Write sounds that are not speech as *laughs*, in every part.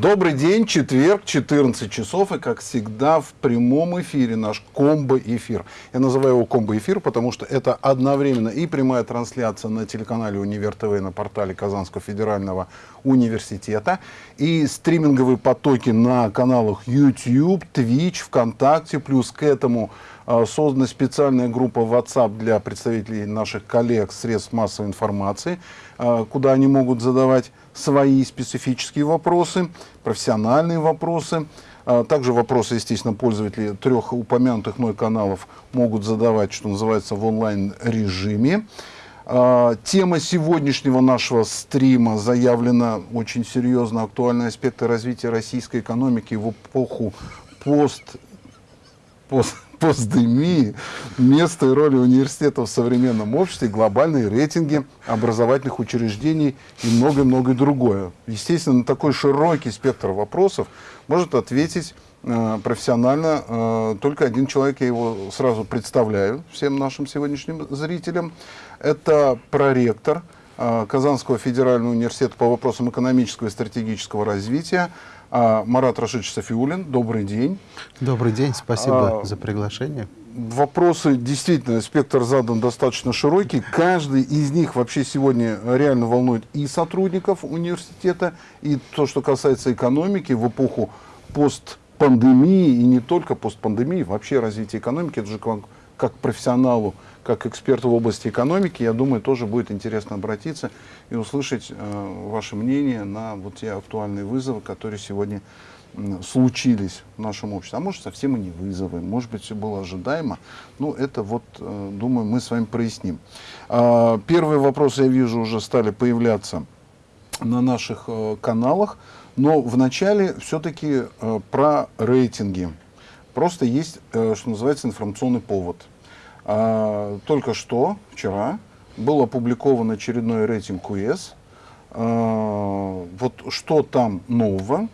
Добрый день, четверг, 14 часов, и как всегда в прямом эфире наш комбо-эфир. Я называю его комбо-эфир, потому что это одновременно и прямая трансляция на телеканале Универ ТВ на портале Казанского федерального университета, и стриминговые потоки на каналах YouTube, Twitch, ВКонтакте, плюс к этому а, создана специальная группа WhatsApp для представителей наших коллег средств массовой информации, а, куда они могут задавать свои специфические вопросы, профессиональные вопросы. А, также вопросы, естественно, пользователи трех упомянутых мной каналов могут задавать, что называется, в онлайн-режиме. А, тема сегодняшнего нашего стрима заявлена очень серьезно. Актуальные аспекты развития российской экономики в эпоху пост, пост, постдемии, место и роли университета в современном обществе, глобальные рейтинги образовательных учреждений и многое-многое другое. Естественно, на такой широкий спектр вопросов может ответить э, профессионально э, только один человек, я его сразу представляю всем нашим сегодняшним зрителям. Это проректор э, Казанского федерального университета по вопросам экономического и стратегического развития Марат Рашидович Софиулин, добрый день. Добрый день, спасибо а, за приглашение. Вопросы, действительно, спектр задан достаточно широкий. Каждый из них вообще сегодня реально волнует и сотрудников университета, и то, что касается экономики в эпоху постпандемии, и не только постпандемии, вообще развития экономики, это же как, как профессионалу как эксперту в области экономики, я думаю, тоже будет интересно обратиться и услышать э, ваше мнение на вот те актуальные вызовы, которые сегодня случились в нашем обществе. А может, совсем и не вызовы, может быть, все было ожидаемо. Ну, это вот, э, думаю, мы с вами проясним. Э, первые вопросы, я вижу, уже стали появляться на наших э, каналах, но вначале все-таки э, про рейтинги. Просто есть, что называется, информационный повод – а, только что, вчера, был опубликован очередной рейтинг КУЭС. А, вот что там нового,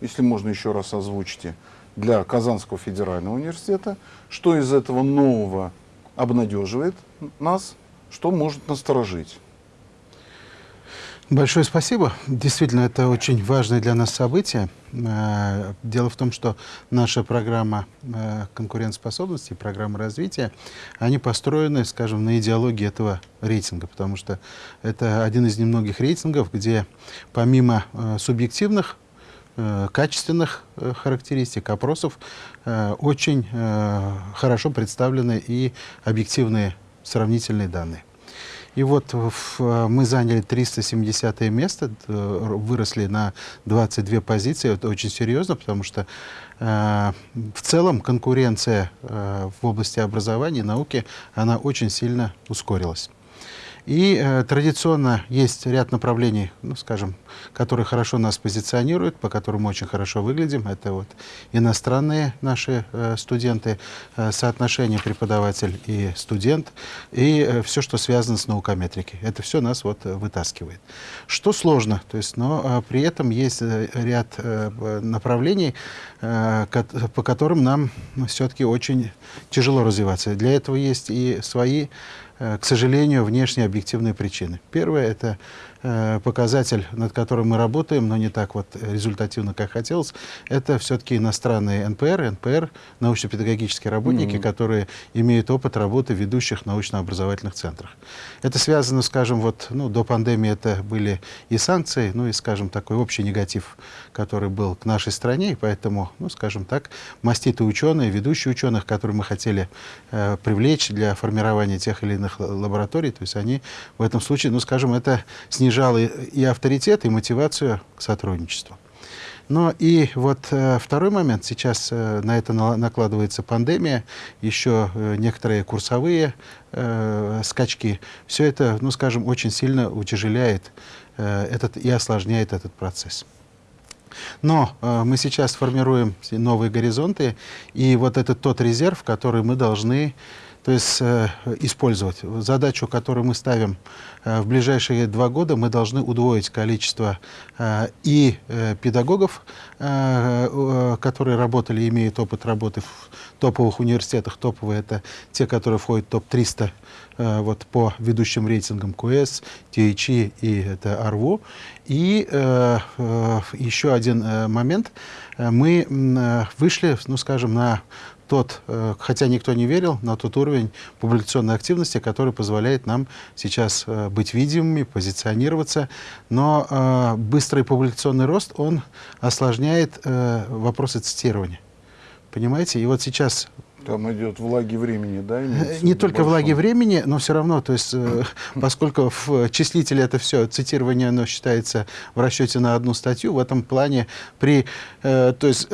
если можно еще раз озвучите, для Казанского федерального университета, что из этого нового обнадеживает нас, что может насторожить. Большое спасибо. Действительно, это очень важное для нас событие. Э, дело в том, что наша программа э, конкурентоспособности, программа развития, они построены, скажем, на идеологии этого рейтинга, потому что это один из немногих рейтингов, где помимо э, субъективных качественных характеристик, опросов, очень хорошо представлены и объективные сравнительные данные. И вот в, мы заняли 370 место, выросли на 22 позиции. Это очень серьезно, потому что э, в целом конкуренция э, в области образования и науки, она очень сильно ускорилась. И э, традиционно есть ряд направлений, ну, скажем, которые хорошо нас позиционируют, по которым мы очень хорошо выглядим. Это вот иностранные наши э, студенты, э, соотношение преподаватель и студент, и э, все, что связано с наукометрикой. Это все нас вот э, вытаскивает. Что сложно, то есть, но э, при этом есть э, ряд э, направлений, э, по которым нам ну, все-таки очень тяжело развиваться. Для этого есть и свои к сожалению, внешние объективные причины. Первое – это Э, показатель, над которым мы работаем, но не так вот результативно, как хотелось, это все-таки иностранные НПР, НПР, научно-педагогические работники, mm -hmm. которые имеют опыт работы в ведущих научно-образовательных центрах. Это связано, скажем, вот, ну, до пандемии это были и санкции, ну и, скажем, такой общий негатив, который был к нашей стране, и поэтому, ну, скажем так, маститые ученые, ведущие ученых, которые мы хотели э, привлечь для формирования тех или иных лабораторий, то есть они в этом случае, ну, скажем, это снижало и авторитет, и мотивацию к сотрудничеству. Но и вот э, второй момент, сейчас э, на это на, накладывается пандемия, еще э, некоторые курсовые э, скачки. Все это, ну скажем, очень сильно утяжеляет э, этот и осложняет этот процесс. Но э, мы сейчас формируем новые горизонты, и вот это тот резерв, который мы должны то есть э, использовать. Задачу, которую мы ставим э, в ближайшие два года, мы должны удвоить количество э, и педагогов, которые работали, имеют опыт работы в топовых университетах. Топовые это те, которые входят в топ-300 э, вот, по ведущим рейтингам QS, THE и это АРВУ. И еще один момент. Мы вышли, ну скажем, на тот, э, хотя никто не верил, на тот уровень публикационной активности, который позволяет нам сейчас э, быть видимыми, позиционироваться. Но э, быстрый публикационный рост, он осложняет вопросы цитирования. Понимаете? И вот сейчас там идет влаги времени, да? Э, не только большом. влаги времени, но все равно, то есть, э, *laughs* поскольку в числителе это все, цитирование, оно считается в расчете на одну статью, в этом плане при, э, то есть,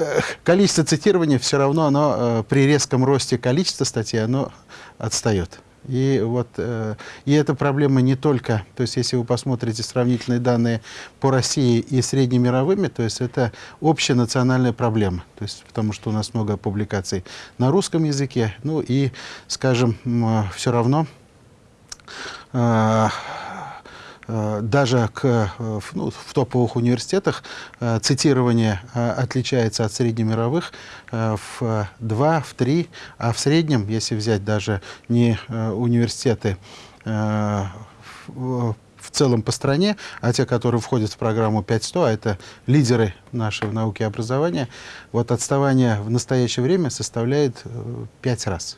количество цитирования все равно, оно при резком росте количества статей, оно отстает. И, вот, э, и эта проблема не только, то есть если вы посмотрите сравнительные данные по России и среднемировыми, то есть это общая национальная проблема, то есть, потому что у нас много публикаций на русском языке, ну и, скажем, все равно Э, даже к, э, ну, в топовых университетах э, цитирование отличается от среднемировых в 2, в 3, а в среднем, если взять даже не университеты в целом по стране, а те, которые входят в программу 5100, а это лидеры нашей науки и образования, вот отставание в настоящее время составляет 5 раз.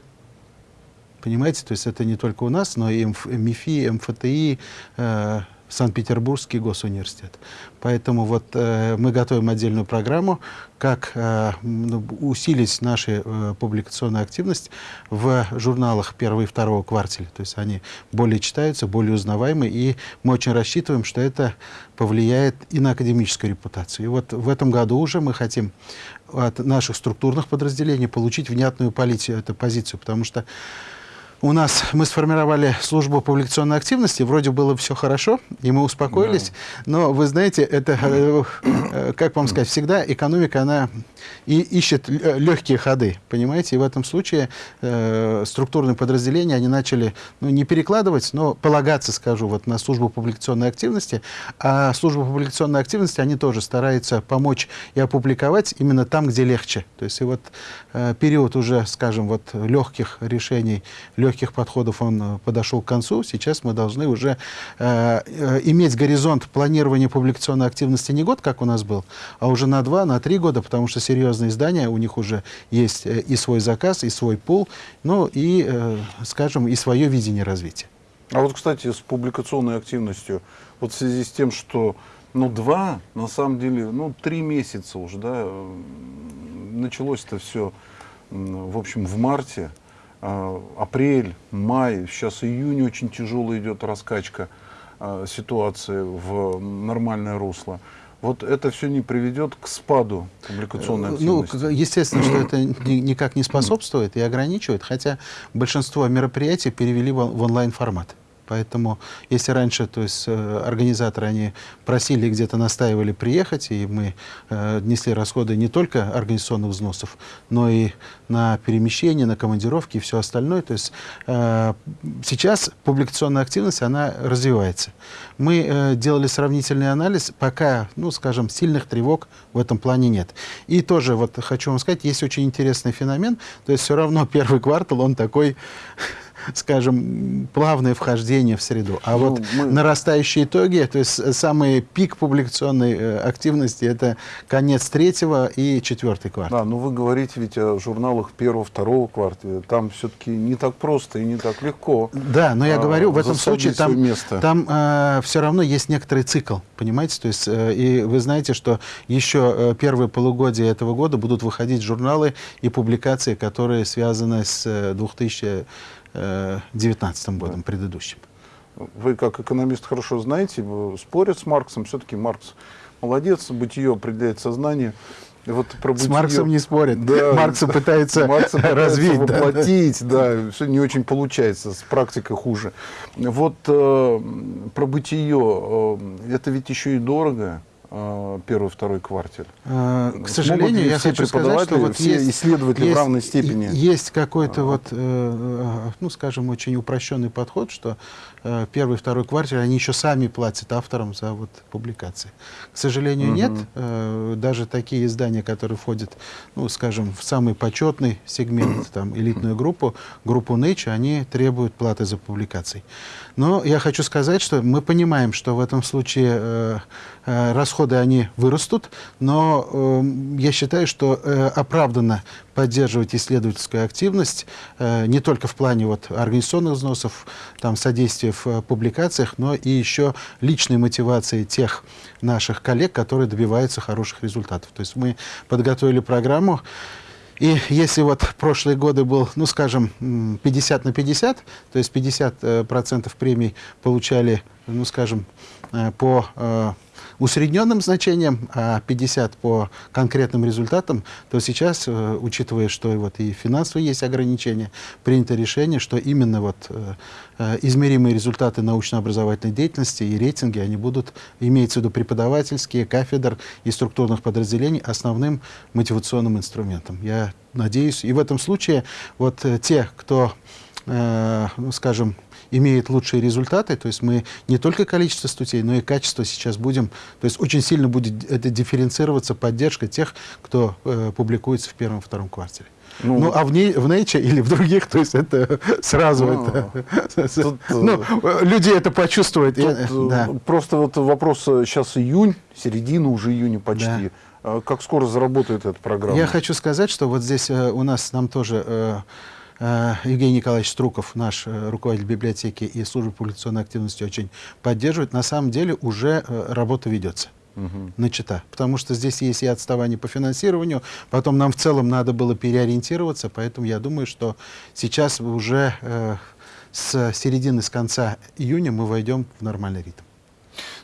Понимаете, то есть это не только у нас, но и МИФИ, МФТИ, э, Санкт-Петербургский госуниверситет. Поэтому вот э, мы готовим отдельную программу, как э, ну, усилить нашу э, публикационную активность в журналах первого и второго квартала. То есть они более читаются, более узнаваемы, и мы очень рассчитываем, что это повлияет и на академическую репутацию. И вот в этом году уже мы хотим от наших структурных подразделений получить внятную полицию, эту позицию, потому что у нас мы сформировали службу публикационной активности, вроде было все хорошо, и мы успокоились, да. но вы знаете, это, э, э, как вам сказать, всегда экономика, она и ищет легкие ходы, понимаете, и в этом случае э, структурные подразделения, они начали, ну, не перекладывать, но полагаться, скажу, вот на службу публикационной активности, а служба публикационной активности, они тоже стараются помочь и опубликовать именно там, где легче, то есть и вот э, период уже, скажем, вот легких решений, легких легких подходов он э, подошел к концу. Сейчас мы должны уже э, э, иметь горизонт планирования публикационной активности не год, как у нас был, а уже на два, на три года, потому что серьезные издания, у них уже есть э, и свой заказ, и свой пул, ну и, э, скажем, и свое видение развития. А вот, кстати, с публикационной активностью, вот в связи с тем, что ну, два, на самом деле, ну, три месяца уже, да, началось это все, в общем, в марте. А, апрель, май, сейчас июнь очень тяжело идет раскачка а, ситуации в нормальное русло. Вот это все не приведет к спаду публикационной э, активности? Ну, естественно, что это никак не способствует и ограничивает, хотя большинство мероприятий перевели в онлайн-формат. Поэтому, если раньше, то есть э, организаторы, они просили, где-то настаивали приехать, и мы э, несли расходы не только организационных взносов, но и на перемещение, на командировки и все остальное. То есть э, сейчас публикационная активность, она развивается. Мы э, делали сравнительный анализ, пока, ну, скажем, сильных тревог в этом плане нет. И тоже, вот хочу вам сказать, есть очень интересный феномен, то есть все равно *laughs* первый квартал, он такой скажем, плавное вхождение в среду. А ну, вот мы... нарастающие итоги, то есть самый пик публикационной э, активности, это конец третьего и четвертый квартал. Да, но вы говорите ведь о журналах первого, второго квартала. Там все-таки не так просто и не так легко. Да, но я а, говорю, в этом случае там, место. там э, все равно есть некоторый цикл, понимаете? То есть, э, и вы знаете, что еще э, первые полугодия этого года будут выходить журналы и публикации, которые связаны с 2000 э, 2019 э, годом, да. предыдущим. Вы как экономист хорошо знаете, спорят с Марксом, все-таки Маркс молодец, бытие определяет сознание. Вот про бытие... С Марксом не спорят. Да, Маркса пытается Маркса развить. воплотить, да, да, все не очень получается, с практикой хуже. Вот э, про бытие, э, это ведь еще и дорого. Э, первый, второй кварталь? Э, к сожалению, я все хочу сказать, что вот все есть, исследователи есть, в равной степени? Есть какой-то вот, э, ну, скажем, очень упрощенный подход, что э, первый, второй квартал, они еще сами платят авторам за вот публикации. К сожалению, угу. нет. Э, даже такие издания, которые входят, ну, скажем, в самый почетный сегмент, там, элитную группу, группу Nature, они требуют платы за публикации. Но я хочу сказать, что мы понимаем, что в этом случае э, э, расходы они вырастут, но э, я считаю, что э, оправданно поддерживать исследовательскую активность э, не только в плане вот, организационных взносов, там, содействия в э, публикациях, но и еще личной мотивации тех наших коллег, которые добиваются хороших результатов. То есть мы подготовили программу, и если вот прошлые годы был, ну, скажем, 50 на 50, то есть 50% э, премий получали, ну, скажем, э, по э, усредненным значениям, а 50 по конкретным результатам, то сейчас, э, учитывая, что вот и финансовые есть ограничения, принято решение, что именно вот э, э, измеримые результаты научно-образовательной деятельности и рейтинги, они будут, имеется в виду преподавательские, кафедр и структурных подразделений, основным мотивационным инструментом. Я надеюсь, и в этом случае вот те, кто, ну, скажем, имеет лучшие результаты. То есть мы не только количество статей, но и качество сейчас будем... То есть очень сильно будет это дифференцироваться поддержка тех, кто э, публикуется в первом-втором квартале. Ну, ну, а в, не, в Nature или в других, то есть это *laughs* сразу ну, это, тут, *laughs* ну, люди это почувствуют. Тут, Я, да. Просто вот вопрос, сейчас июнь, середина уже июня почти. Да. Как скоро заработает эта программа? Я хочу сказать, что вот здесь э, у нас нам тоже э, Э, Евгений Николаевич Струков, наш э, руководитель библиотеки и службы публикационной активности, очень поддерживает. На самом деле уже э, работа ведется угу. начата. Потому что здесь есть и отставание по финансированию, потом нам в целом надо было переориентироваться, поэтому я думаю, что сейчас уже э, с середины, с конца июня мы войдем в нормальный ритм.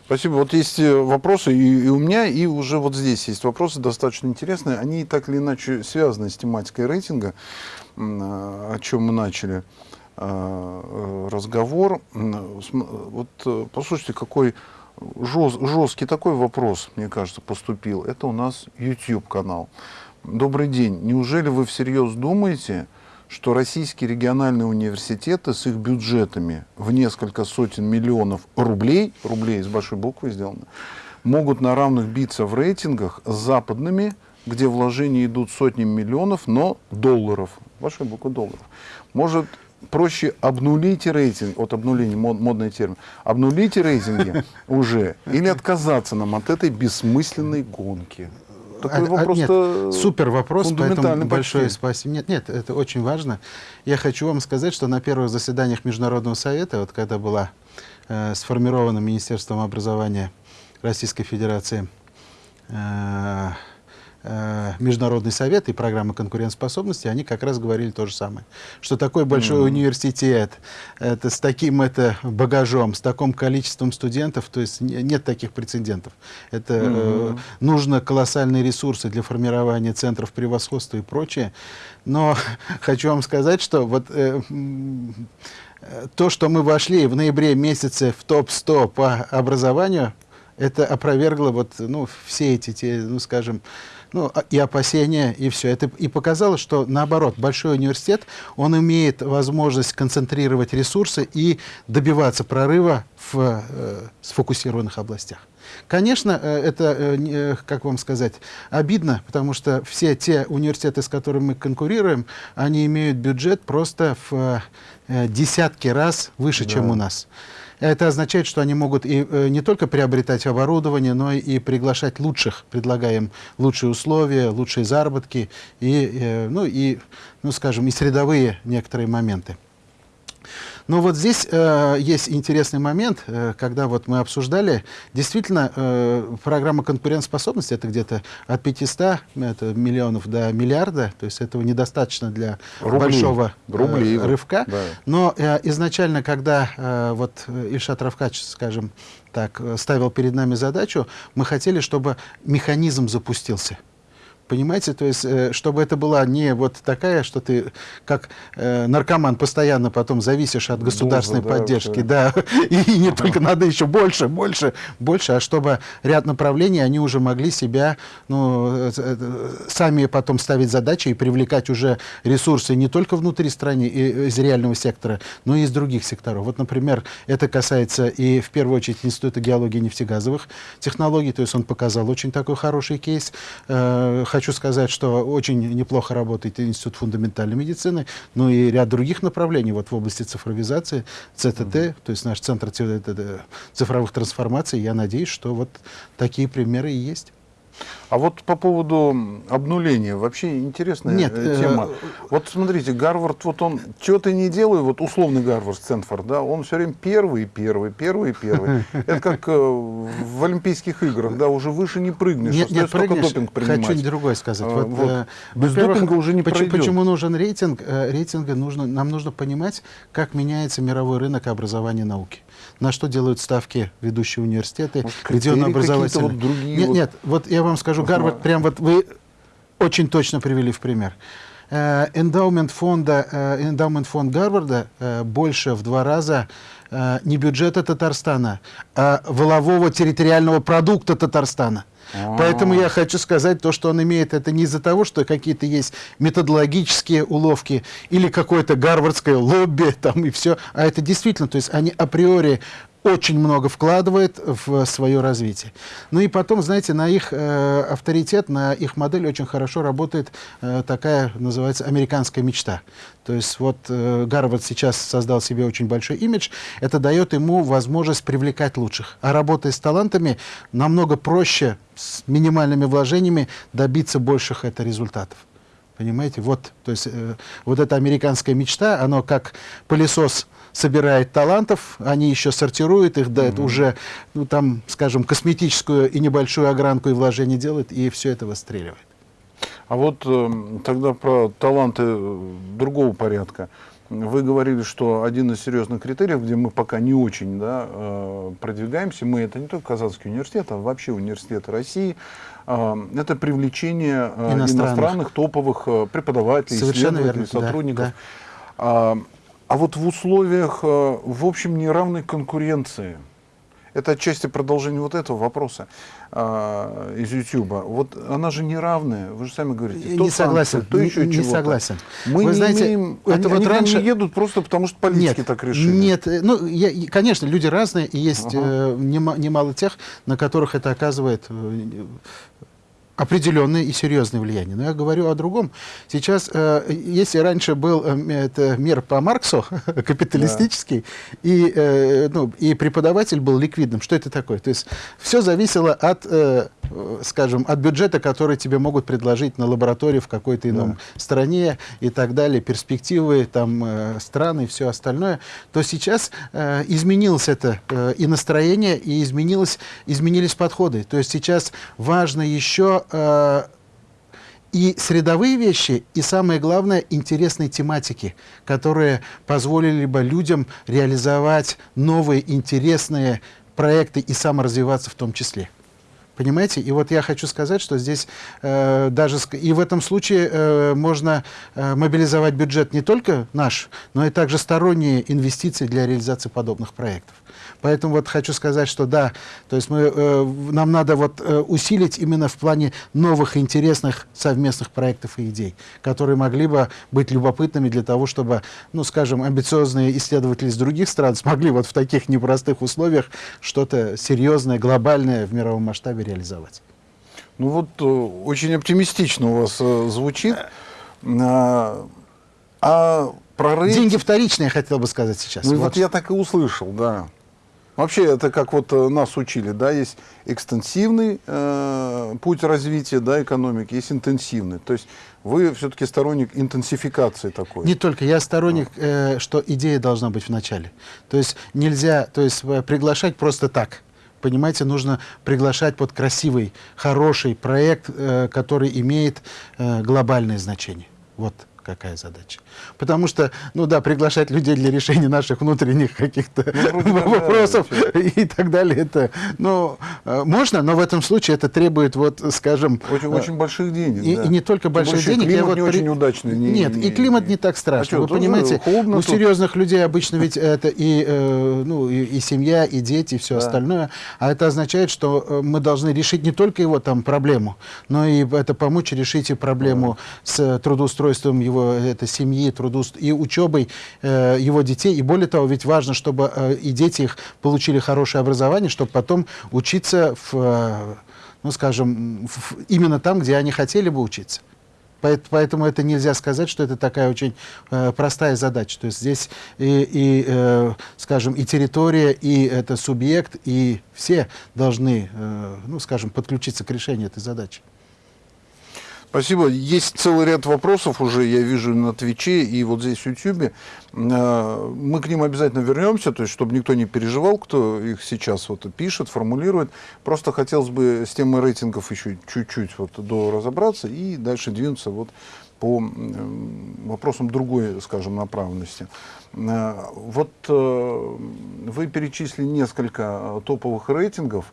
Спасибо. Вот есть вопросы и, и у меня, и уже вот здесь есть вопросы достаточно интересные. Они так или иначе связаны с тематикой рейтинга. Э, о чем мы начали э, э, разговор. Вот послушайте, какой жесткий такой вопрос, мне кажется, поступил. Это у нас YouTube-канал. Добрый день. Неужели вы всерьез думаете, что российские региональные университеты с их бюджетами в несколько сотен миллионов рублей, рублей с большой буквы сделано, могут на равных биться в рейтингах с западными, где вложения идут сотнями миллионов, но долларов, большой буквы долларов. Может проще обнулить рейтинг, от обнуления, мод, модный термин, обнулить рейтинги *laughs* уже или отказаться нам от этой бессмысленной гонки? Такой а, вопрос нет, супер вопрос, поэтому большое спасибо. Нет, нет, это очень важно. Я хочу вам сказать, что на первых заседаниях Международного совета, вот когда была э, сформирована Министерством образования Российской Федерации э, Э, Международный совет и программа конкурентоспособности, они как раз говорили то же самое. Что такой большой mm. университет, это с таким это багажом, с таким количеством студентов, то есть нет таких прецедентов. Это mm -hmm. э, нужно колоссальные ресурсы для формирования центров превосходства и прочее. Но *laughs* хочу вам сказать, что вот э, то, что мы вошли в ноябре месяце в топ-100 по образованию, это опровергло вот, ну, все эти, те, ну, скажем, ну, а, и опасения, и все. Это и показало, что наоборот, большой университет, он имеет возможность концентрировать ресурсы и добиваться прорыва в э, сфокусированных областях. Конечно, э, это, э, э, как вам сказать, обидно, потому что все те университеты, с которыми мы конкурируем, они имеют бюджет просто в десятки раз выше, да. чем у нас. Это означает, что они могут и э, не только приобретать оборудование, но и приглашать лучших, предлагаем лучшие условия, лучшие заработки и, э, ну, и, ну, скажем, и средовые некоторые моменты. Но вот здесь э, есть интересный момент, э, когда вот мы обсуждали, действительно, э, программа конкурентоспособности, это где-то от 500 это миллионов до миллиарда, то есть этого недостаточно для Рубли. большого э, Рубли, рывка. Да. Но э, изначально, когда э, вот Ильшат Равкач, скажем так, ставил перед нами задачу, мы хотели, чтобы механизм запустился. Понимаете, то есть, э, чтобы это была не вот такая, что ты как э, наркоман постоянно потом зависишь от государственной Доза, да, поддержки, вообще. да, *laughs* и не только надо еще больше, больше, больше, а чтобы ряд направлений они уже могли себя, ну, э, э, сами потом ставить задачи и привлекать уже ресурсы не только внутри страны, и, из реального сектора, но и из других секторов. Вот, например, это касается и в первую очередь Института геологии и нефтегазовых технологий, то есть он показал очень такой хороший кейс. Э, Хочу сказать, что очень неплохо работает Институт фундаментальной медицины, но и ряд других направлений вот в области цифровизации, ЦТТ, то есть наш центр т- т- цифровых трансформаций. Я надеюсь, что вот такие примеры и есть. А вот по поводу обнуления, вообще интересная Нет, э, э, тема. Вот смотрите, Гарвард, вот он, что-то не делаю, вот условный Гарвард, Стэнфорд, да, он все время первый, первый, первый, первый. Это как э, в Олимпийских играх, да, уже выше не прыгнешь, Нет, прыгнешь, допинг хочу принимать. другое сказать. Вот, вот. э, Без допинга уже не почему, почему нужен рейтинг? Э, Рейтинга нужно, нам нужно понимать, как меняется мировой рынок образования и науки. На что делают ставки ведущие университеты, Может, где он образовательный. вот другие нет, вот? нет, вот я вам скажу, Гарвард, прям вот вы очень точно привели в пример. Э, Эндаумент фонда, э, эндаумент фонд Гарварда э, больше в два раза не бюджета Татарстана, а волового территориального продукта Татарстана. Поэтому я хочу сказать, то, что он имеет, это не из-за того, что какие-то есть методологические уловки или какое-то гарвардское лобби *laughs* там и все, а это действительно, то есть они априори очень много вкладывает в свое развитие. Ну и потом, знаете, на их э, авторитет, на их модель очень хорошо работает э, такая, называется, американская мечта. То есть вот э, Гарвард сейчас создал себе очень большой имидж, это дает ему возможность привлекать лучших. А работая с талантами, намного проще с минимальными вложениями добиться больших это результатов. Понимаете, вот, то есть э, вот эта американская мечта, оно как пылесос собирает талантов, они еще сортируют их, да, это уже, ну там, скажем, косметическую и небольшую огранку и вложение делают, и все это выстреливает. А вот э, тогда про таланты э, другого порядка. Вы говорили, что один из серьезных критериев, где мы пока не очень да, э, продвигаемся, мы это не только Казанский университет, а вообще университеты России, э, это привлечение э, Иностранных. иностранных топовых преподавателей, Совершенно исследователей, верно, сотрудников. да. А, а вот в условиях, э, в общем, неравной конкуренции, это отчасти продолжение вот этого вопроса а, из YouTube. Вот она же неравная, вы же сами говорите. Не то согласен, санкции, то не- еще не чего-то. согласен. Мы Вы не знаете, имеем, это они, вот они раньше- не едут просто потому, что политики нет, так решили. Нет, э, ну, я- конечно, люди разные, и есть Ага. э, нема- немало тех, на которых это оказывает э, определенное и серьезное влияние. Но я говорю о другом. Сейчас, э, если раньше был э, это мир по Марксу, *laughs* капиталистический, и, э, ну, и преподаватель был ликвидным, что это такое? То есть все зависело от, э, скажем, от бюджета, который тебе могут предложить на лаборатории в какой-то ином стране и так далее, перспективы там э, страны и все остальное, то сейчас э, изменилось это э, и настроение, и изменилось, изменились подходы. То есть сейчас важно еще э, и средовые вещи, и самое главное, интересные тематики, которые позволили бы людям реализовать новые интересные проекты и саморазвиваться в том числе. Понимаете? И вот я хочу сказать, что здесь э, даже и в этом случае э, можно э, мобилизовать бюджет не только наш, но и также сторонние инвестиции для реализации подобных проектов. Поэтому вот хочу сказать, что да, то есть мы, э, нам надо вот э, усилить именно в плане новых интересных совместных проектов и идей, которые могли бы быть любопытными для того, чтобы, ну, скажем, амбициозные исследователи из других стран *laughs* смогли вот в таких непростых условиях что-то серьезное, глобальное в мировом масштабе реализовать. Ну вот э, очень оптимистично у вас э, звучит. А, а про рейтинг- Деньги вторичные, я хотел бы сказать сейчас. Ну, вот. Вот. я так и услышал, да. Вообще, это как вот э, нас учили, да, есть экстенсивный э, путь развития, да, экономики, есть интенсивный. То есть вы все-таки сторонник интенсификации такой. Не только. Я сторонник, э, что идея должна быть в начале. То есть нельзя то есть, э, приглашать просто так. Понимаете, нужно приглашать под красивый, хороший проект, э, который имеет э, глобальное значение. Вот какая задача. Потому что, ну да, приглашать людей для решения наших внутренних каких-то ну, вопросов да, и так далее, это, ну, э, можно, но в этом случае это требует, вот, скажем... Очень, э, очень больших денег, И, да. и не только больших денег. Климат я вот не при... очень удачный. Не, Нет, не, и климат не, не так страшно. А Вы понимаете, у серьезных людей обычно ведь это и, э, ну, и, и семья, и дети, и все да. остальное. А это означает, что э, мы должны решить не только его там проблему, но и это помочь решить и проблему да. с трудоустройством его это, семьи, трудоуст... и учебой э, его детей. И более того, ведь важно, чтобы э, и дети их получили хорошее образование, чтобы потом учиться в, э, ну, скажем, в, именно там, где они хотели бы учиться. Поэтому это нельзя сказать, что это такая очень э, простая задача. То есть здесь и, и э, скажем, и территория, и это субъект, и все должны, э, ну, скажем, подключиться к решению этой задачи. Спасибо. Есть целый ряд вопросов уже, я вижу на Твиче и вот здесь в Ютьюбе. А, мы к ним обязательно вернемся, то есть, чтобы никто не переживал, кто их сейчас вот пишет, формулирует. Просто хотелось бы с темой рейтингов еще чуть-чуть вот до разобраться и дальше двинуться вот по вопросам другой, скажем, направленности. А, вот э, вы перечислили несколько топовых рейтингов.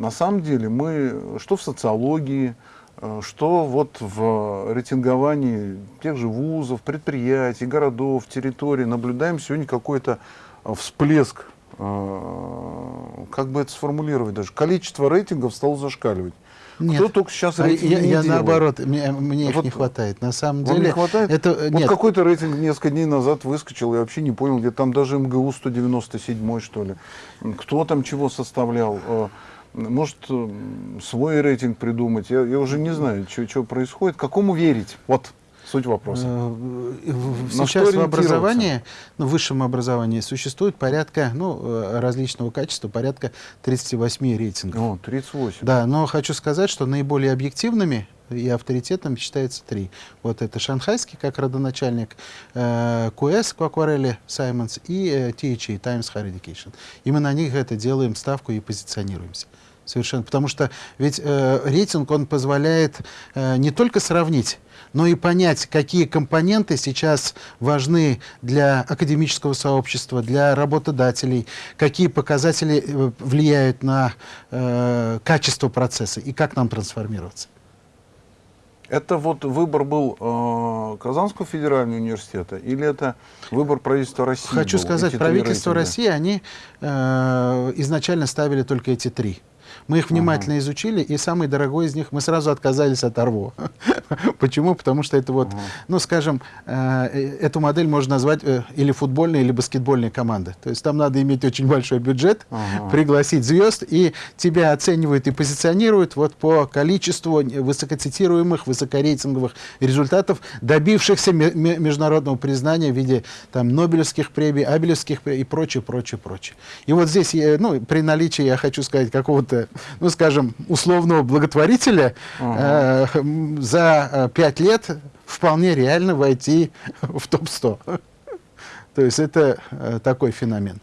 На самом деле мы, что в социологии, Э, что вот в рейтинговании тех же вузов, предприятий, городов, территорий наблюдаем сегодня какой-то э, всплеск, э, как бы это сформулировать даже, количество рейтингов стало зашкаливать. Нет. Кто только сейчас рейтинг я, я наоборот, мне, мне вот, их не хватает. На самом деле... не хватает? Это, вот нет. какой-то рейтинг несколько дней назад выскочил, я вообще не понял, где там даже МГУ 197 что ли. Кто там чего составлял? Может свой рейтинг придумать. Я, я уже не знаю, что происходит. Какому верить? Вот суть вопроса. Э, сейчас в образовании, ну, в высшем образовании существует порядка, ну, э, различного качества, порядка 38 рейтингов. О, 38. Да, но хочу сказать, что наиболее объективными и авторитетом считается три. Вот это шанхайский, как родоначальник, э, QS, Aquarelli Simons и э, THE, Times Higher Education. Именно на них это делаем ставку и позиционируемся. Совершенно. Потому что ведь э, рейтинг, он позволяет э, не только сравнить, но и понять, какие компоненты сейчас важны для академического сообщества, для работодателей, какие показатели э, влияют на э, качество процесса и как нам трансформироваться. Это вот выбор был э, Казанского федерального университета или это выбор правительства России? Хочу был, сказать, правительство России, они э, изначально ставили только эти три. Мы их внимательно ага. изучили, и самый дорогой из них мы сразу отказались от Арво. *laughs* Почему? Потому что это вот, ага. ну, скажем, э, э, эту модель можно назвать э, или футбольной, или баскетбольной командой. То есть там надо иметь очень большой бюджет, ага. пригласить звезд, и тебя оценивают и позиционируют вот по количеству высокоцитируемых, высокорейтинговых результатов, добившихся международного признания в виде там Нобелевских премий, Абелевских премий и прочее, прочее, прочее. И вот здесь, ну, при наличии, я хочу сказать, какого-то ну, скажем, условного благотворителя ага. э, за э, пять лет вполне реально войти в топ-100. То есть это э, такой феномен.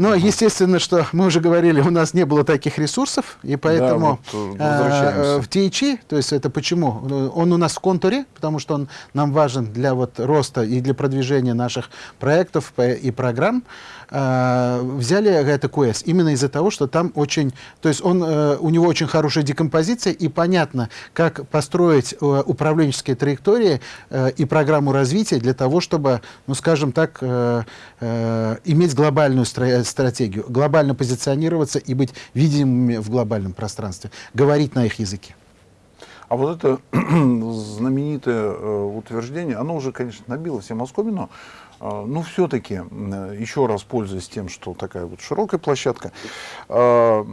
Но, естественно, что мы уже говорили, у нас не было таких ресурсов, и поэтому да, вот э, в THE, то есть это почему? Он у нас в контуре, потому что он нам важен для вот роста и для продвижения наших проектов и программ. Э, взяли это QS именно из-за того, что там очень, то есть он, э, у него очень хорошая декомпозиция, и понятно, как построить э, управленческие траектории э, и программу развития для того, чтобы, ну, скажем так, иметь глобальную стра стратегию, глобально позиционироваться и быть видимыми в глобальном пространстве, говорить на их языке. А вот это *clears throat* знаменитое утверждение, оно уже, конечно, набило всем оскомину, а, ну, все-таки, еще раз пользуясь тем, что такая вот широкая площадка, а,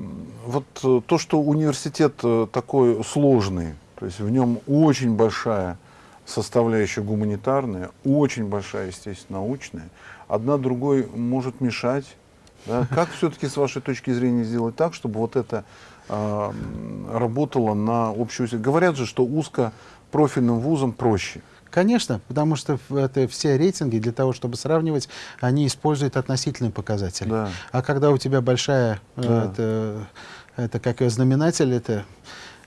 вот то, что университет э, такой сложный, то есть в нем очень большая составляющая гуманитарная, очень большая, естественно, научная, одна другой может мешать. Да? *laughs* Как все-таки, с вашей точки зрения, сделать так, чтобы вот это э, работало на общую... Говорят же, что узкопрофильным вузам проще. Конечно, потому что это все рейтинги для того, чтобы сравнивать, они используют относительные показатели. Да. А когда у тебя большая, э, да. это, это как ее знаменатель, это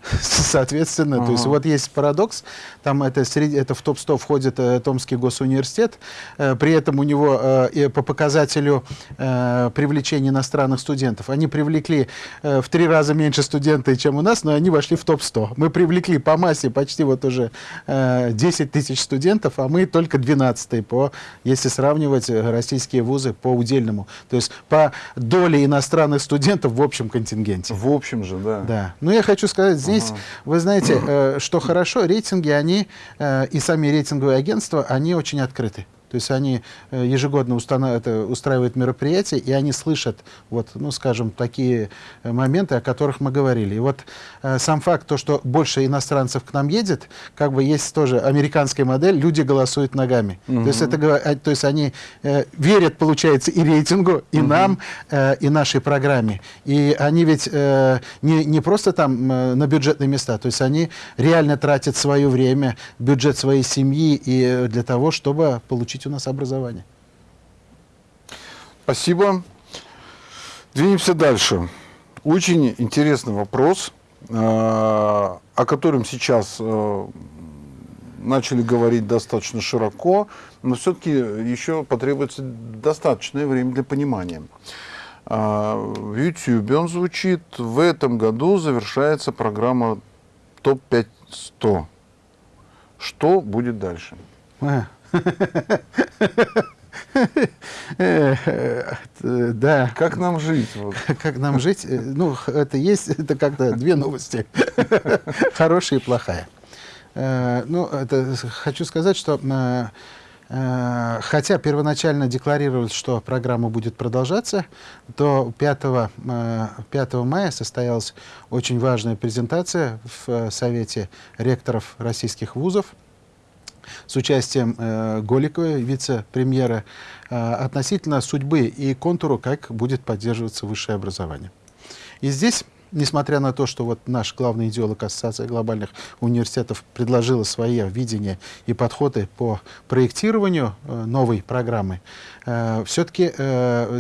*laughs* Соответственно, Ага. то есть вот есть парадокс, там это, среди, это в топ-100 входит э, Томский госуниверситет, э, при этом у него э, по показателю э, привлечения иностранных студентов, они привлекли э, в три раза меньше студентов, чем у нас, но они вошли в топ-100. Мы привлекли по массе почти вот уже э, 10 тысяч студентов, а мы только 12 по, если сравнивать э, российские вузы по удельному. То есть по доле иностранных студентов в общем контингенте. В общем же, да. Да. Но я хочу сказать, здесь, Ага. вы знаете, э, что хорошо, рейтинги, они, э, и сами рейтинговые агентства, они очень открыты. То есть они э, ежегодно это, устраивают мероприятия, и они слышат, вот, ну, скажем, такие э, моменты, о которых мы говорили. И вот э, сам факт, то, что больше иностранцев к нам едет, как бы есть тоже американская модель, люди голосуют ногами. То, есть это, то есть они э, верят, получается, и рейтингу, и нам, э, и нашей программе. И они ведь э, не, не просто там э, на бюджетные места, то есть они реально тратят свое время, бюджет своей семьи и для того, чтобы получить у нас образование. Спасибо. Двинемся дальше. Очень интересный вопрос, э, о котором сейчас э, начали говорить достаточно широко, но все-таки еще потребуется достаточное время для понимания. А, В YouTube он звучит, в этом году завершается программа ТОП-5 100. Что будет дальше? *laughs* Да. Как нам жить? Вот. Как нам жить? Э, Ну, это есть, это как-то две новости. *laughs* Хорошая и плохая. Э, Ну, это хочу сказать, что э, хотя первоначально декларировалось, что программа будет продолжаться, то 5, э, 5 мая состоялась очень важная презентация в Совете ректоров российских вузов с участием э, Голиковой, вице-премьера, э, относительно судьбы и контуру, как будет поддерживаться высшее образование. И здесь, несмотря на то, что вот наш главный идеолог Ассоциации глобальных университетов предложила свои видения и подходы по проектированию э, новой программы, все-таки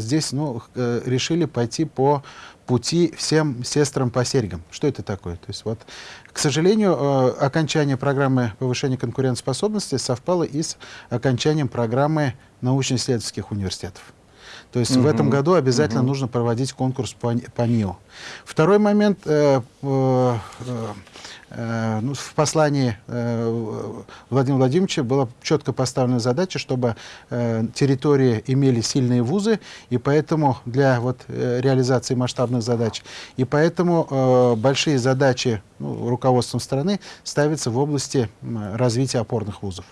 здесь ну, э, решили пойти по пути всем сестрам по серьгам. Что это такое? То есть вот, к сожалению, э, окончание программы повышения конкурентоспособности совпало и с окончанием программы научно-исследовательских университетов. То есть в этом году обязательно Мгм. нужно проводить конкурс по, по НИО. Второй момент. э, э, э, ну, в послании э, Владимира Владимировича была четко поставлена задача, чтобы э, территории имели сильные вузы, и поэтому для вот, э, реализации масштабных задач, и поэтому э, большие задачи ну, руководством страны ставятся в области развития опорных вузов.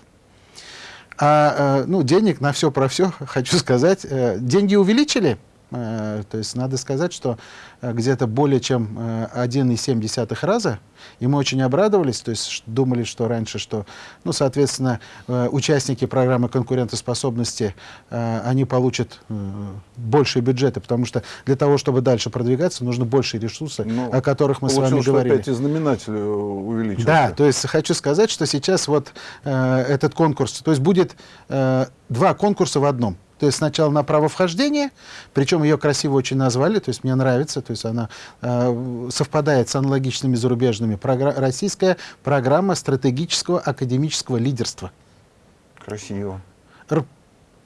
А э, ну, денег на все про все, хочу сказать, э, деньги увеличили. Э, То есть надо сказать, что э, где-то более чем э, 1,7 раза, и мы очень обрадовались, то есть думали, что раньше, что, ну, соответственно, э, участники программы конкурентоспособности, э, они получат э, большие бюджеты, потому что для того, чтобы дальше продвигаться, нужно больше ресурсов, Ну, о которых мы с вами говорили. опять и знаменатель э, увеличился. Да, то есть хочу сказать, что сейчас вот э, этот конкурс, то есть будет э, два конкурса в одном. То есть сначала на право вхождения, причем ее красиво очень назвали, то есть мне нравится, то есть она э, совпадает с аналогичными зарубежными. Програ- российская программа стратегического академического лидерства. Красиво.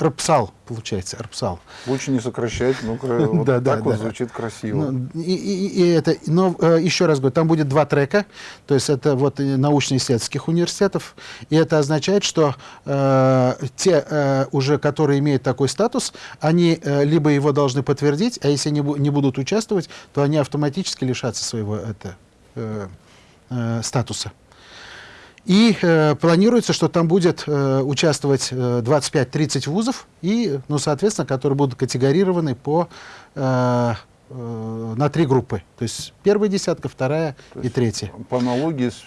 Р- РПСАЛ, получается, РПСАЛ. Лучше не сокращать, ну, кра- *laughs* вот Да, да, так вот да. звучит красиво. Ну, и, и- и это, но э, еще раз говорю, там будет два трека, то есть это вот научно-исследовательских университетов, и это означает, что э, те э, уже, которые имеют такой статус, они э, либо его должны подтвердить, а если не, бу- не будут участвовать, то они автоматически лишатся своего это, э, э, статуса. И э, планируется, что там будет э, участвовать э, 25-30 вузов, и, ну, соответственно, которые будут категорированы по, э, э, на три группы. То есть первая десятка, вторая То и третья. По аналогии с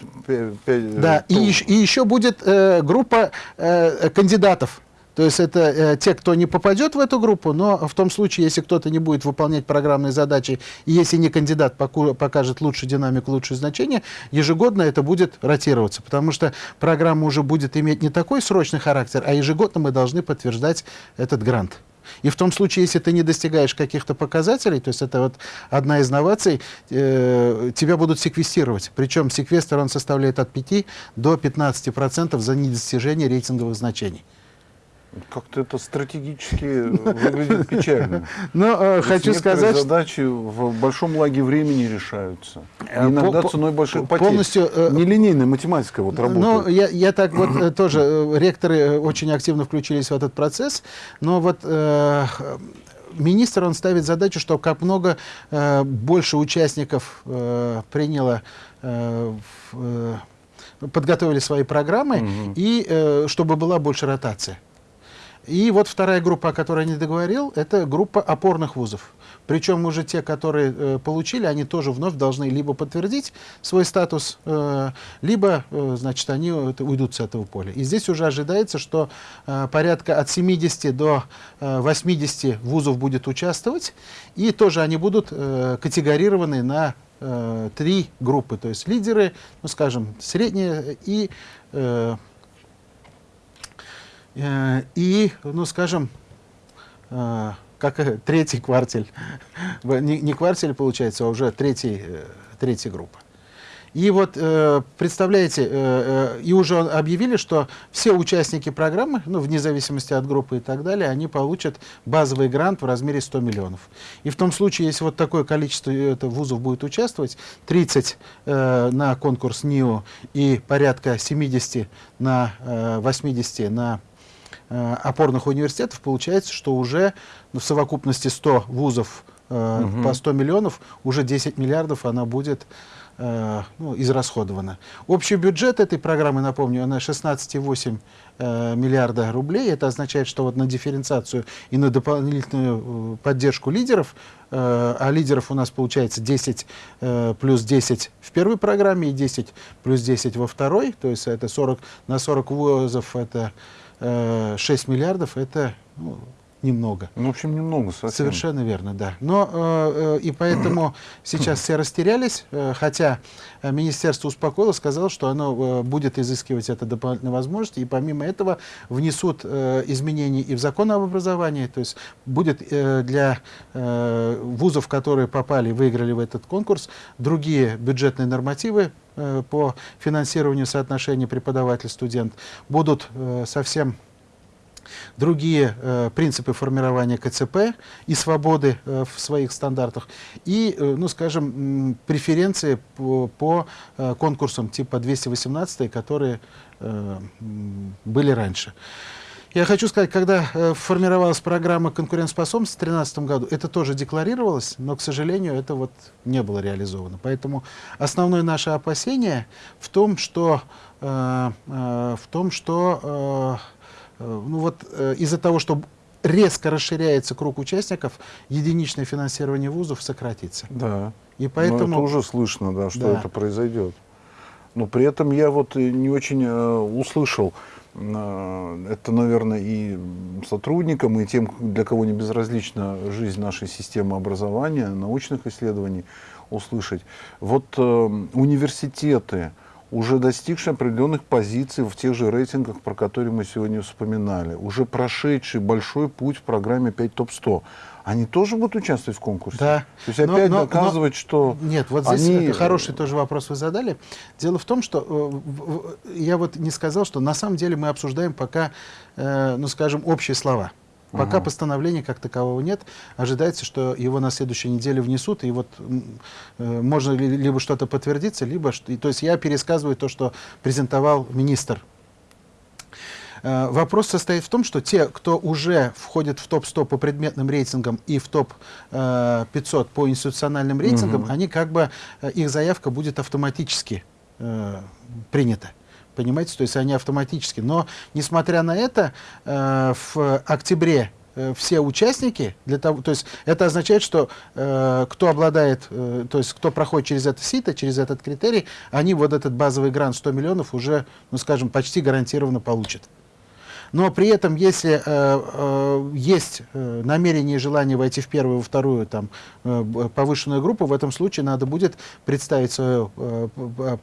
Да, и, и еще будет э, группа э, кандидатов. То есть это э, те, кто не попадет в эту группу, но в том случае, если кто-то не будет выполнять программные задачи, и если не кандидат покажет лучшую динамику, лучшее значение, ежегодно это будет ротироваться, потому что программа уже будет иметь не такой срочный характер, а ежегодно мы должны подтверждать этот грант. И в том случае, если ты не достигаешь каких-то показателей, то есть это вот одна из новаций, э, тебя будут секвестировать. Причем секвестр он составляет от 5 до 15% за недостижение рейтинговых значений. Как-то это стратегически выглядит печально. *laughs* Но э, хочу сказать, задачи в большом лаге времени решаются. Э, иногда по- ценой больших потерь. полностью, э, Нелинейная математика вот Ну, работает. я, я так вот *clears throat* тоже, ректоры очень активно включились в этот процесс, но вот министр, он ставит задачу, что как много э, больше участников э, приняло, э, в, э, подготовили свои программы, Мгм. и э, чтобы была больше ротация. И вот вторая группа, о которой я не договорил, это группа опорных вузов. Причем уже те, которые э, получили, они тоже вновь должны либо подтвердить свой статус, э, либо, э, значит, они э, это, уйдут с этого поля. И здесь уже ожидается, что э, порядка от 70 до э, 80 вузов будет участвовать, и тоже они будут э, категорированы на э, три группы, то есть лидеры, ну, скажем, средние и э, И, ну, скажем, э, как э, *laughs* третий квартель, не, квартель получается, а уже третий, э, третья группа. И вот, э, представляете, э, э, и уже объявили, что все участники программы, ну, вне зависимости от группы и так далее, они получат базовый грант в размере 100 миллионов. И в том случае, если вот такое количество э, вузов будет участвовать, 30 э, на конкурс НИО и порядка 70 на э, 80 на э, опорных университетов, получается, что уже в совокупности 100 вузов э, Мгм. по 100 миллионов, уже 10 миллиардов она будет э, ну, израсходована. Общий бюджет этой программы, напомню, она 16,8 э, миллиарда рублей. Это означает, что вот на дифференциацию и на дополнительную э, поддержку лидеров, э, а лидеров у нас получается 10 э, плюс 10 в первой программе и 10 плюс 10 во второй, то есть это 40, на 40 вузов это э, 6 миллиардов, это ну, немного. Ну, в общем, немного совсем. Совершенно верно, да. Но э, э, и поэтому *clears throat* сейчас все растерялись, э, хотя э, министерство успокоило, сказало, что оно э, будет изыскивать это дополнительные возможности, и помимо этого внесут э, изменения и в закон об образовании, то есть будет э, для э, вузов, которые попали, выиграли в этот конкурс, другие бюджетные нормативы э, по финансированию соотношения преподаватель-студент будут э, совсем другие э, принципы формирования КЦП и свободы э, в своих стандартах, и, э, ну, скажем, преференции по, по э, конкурсам типа 218, которые э, были раньше. Я хочу сказать, когда э, формировалась программа конкурентоспособности в 2013 году, это тоже декларировалось, но, к сожалению, это вот не было реализовано. Поэтому основное наше опасение в том, что, э, э, в том, что э, ну вот, э, из-за того, что резко расширяется круг участников, единичное финансирование вузов сократится. Да. И Но поэтому... это уже слышно, да, что Да. это произойдет. Но при этом я вот не очень э, услышал, э, это, наверное, и сотрудникам, и тем, для кого не безразлична жизнь нашей системы образования, научных исследований, услышать. Вот э, университеты, уже достигшие определенных позиций в тех же рейтингах, про которые мы сегодня вспоминали, уже прошедшие большой путь в программе 5 ТОП-100, они тоже будут участвовать в конкурсе? Да. То есть Но- опять но- но- доказывать, что... Нет, вот здесь они- это хороший тоже вопрос вы задали. Дело в том, что э, я вот не сказал, что на самом деле мы обсуждаем пока, э, ну скажем, общие слова. Пока Ага. постановления как такового нет. Ожидается, что его на следующей неделе внесут, и вот э, можно ли- либо что-то подтвердиться, либо... и То есть я пересказываю то, что презентовал министр Э, Вопрос состоит в том, что те, кто уже входит в топ-100 по предметным рейтингам и в топ-500 по институциональным рейтингам, Мгм. они как бы, э, их заявка будет автоматически э, принята. Понимаете, то есть они автоматически. Но, несмотря на это, э, в октябре э, все участники для того, то есть это означает, что э, кто обладает, э, то есть кто проходит через это сито, через этот критерий, они вот этот базовый грант 100 миллионов уже, ну скажем, почти гарантированно получат. Но при этом, если э, э, есть э, намерение и желание войти в первую, во вторую там, э, повышенную группу, в этом случае надо будет представить свою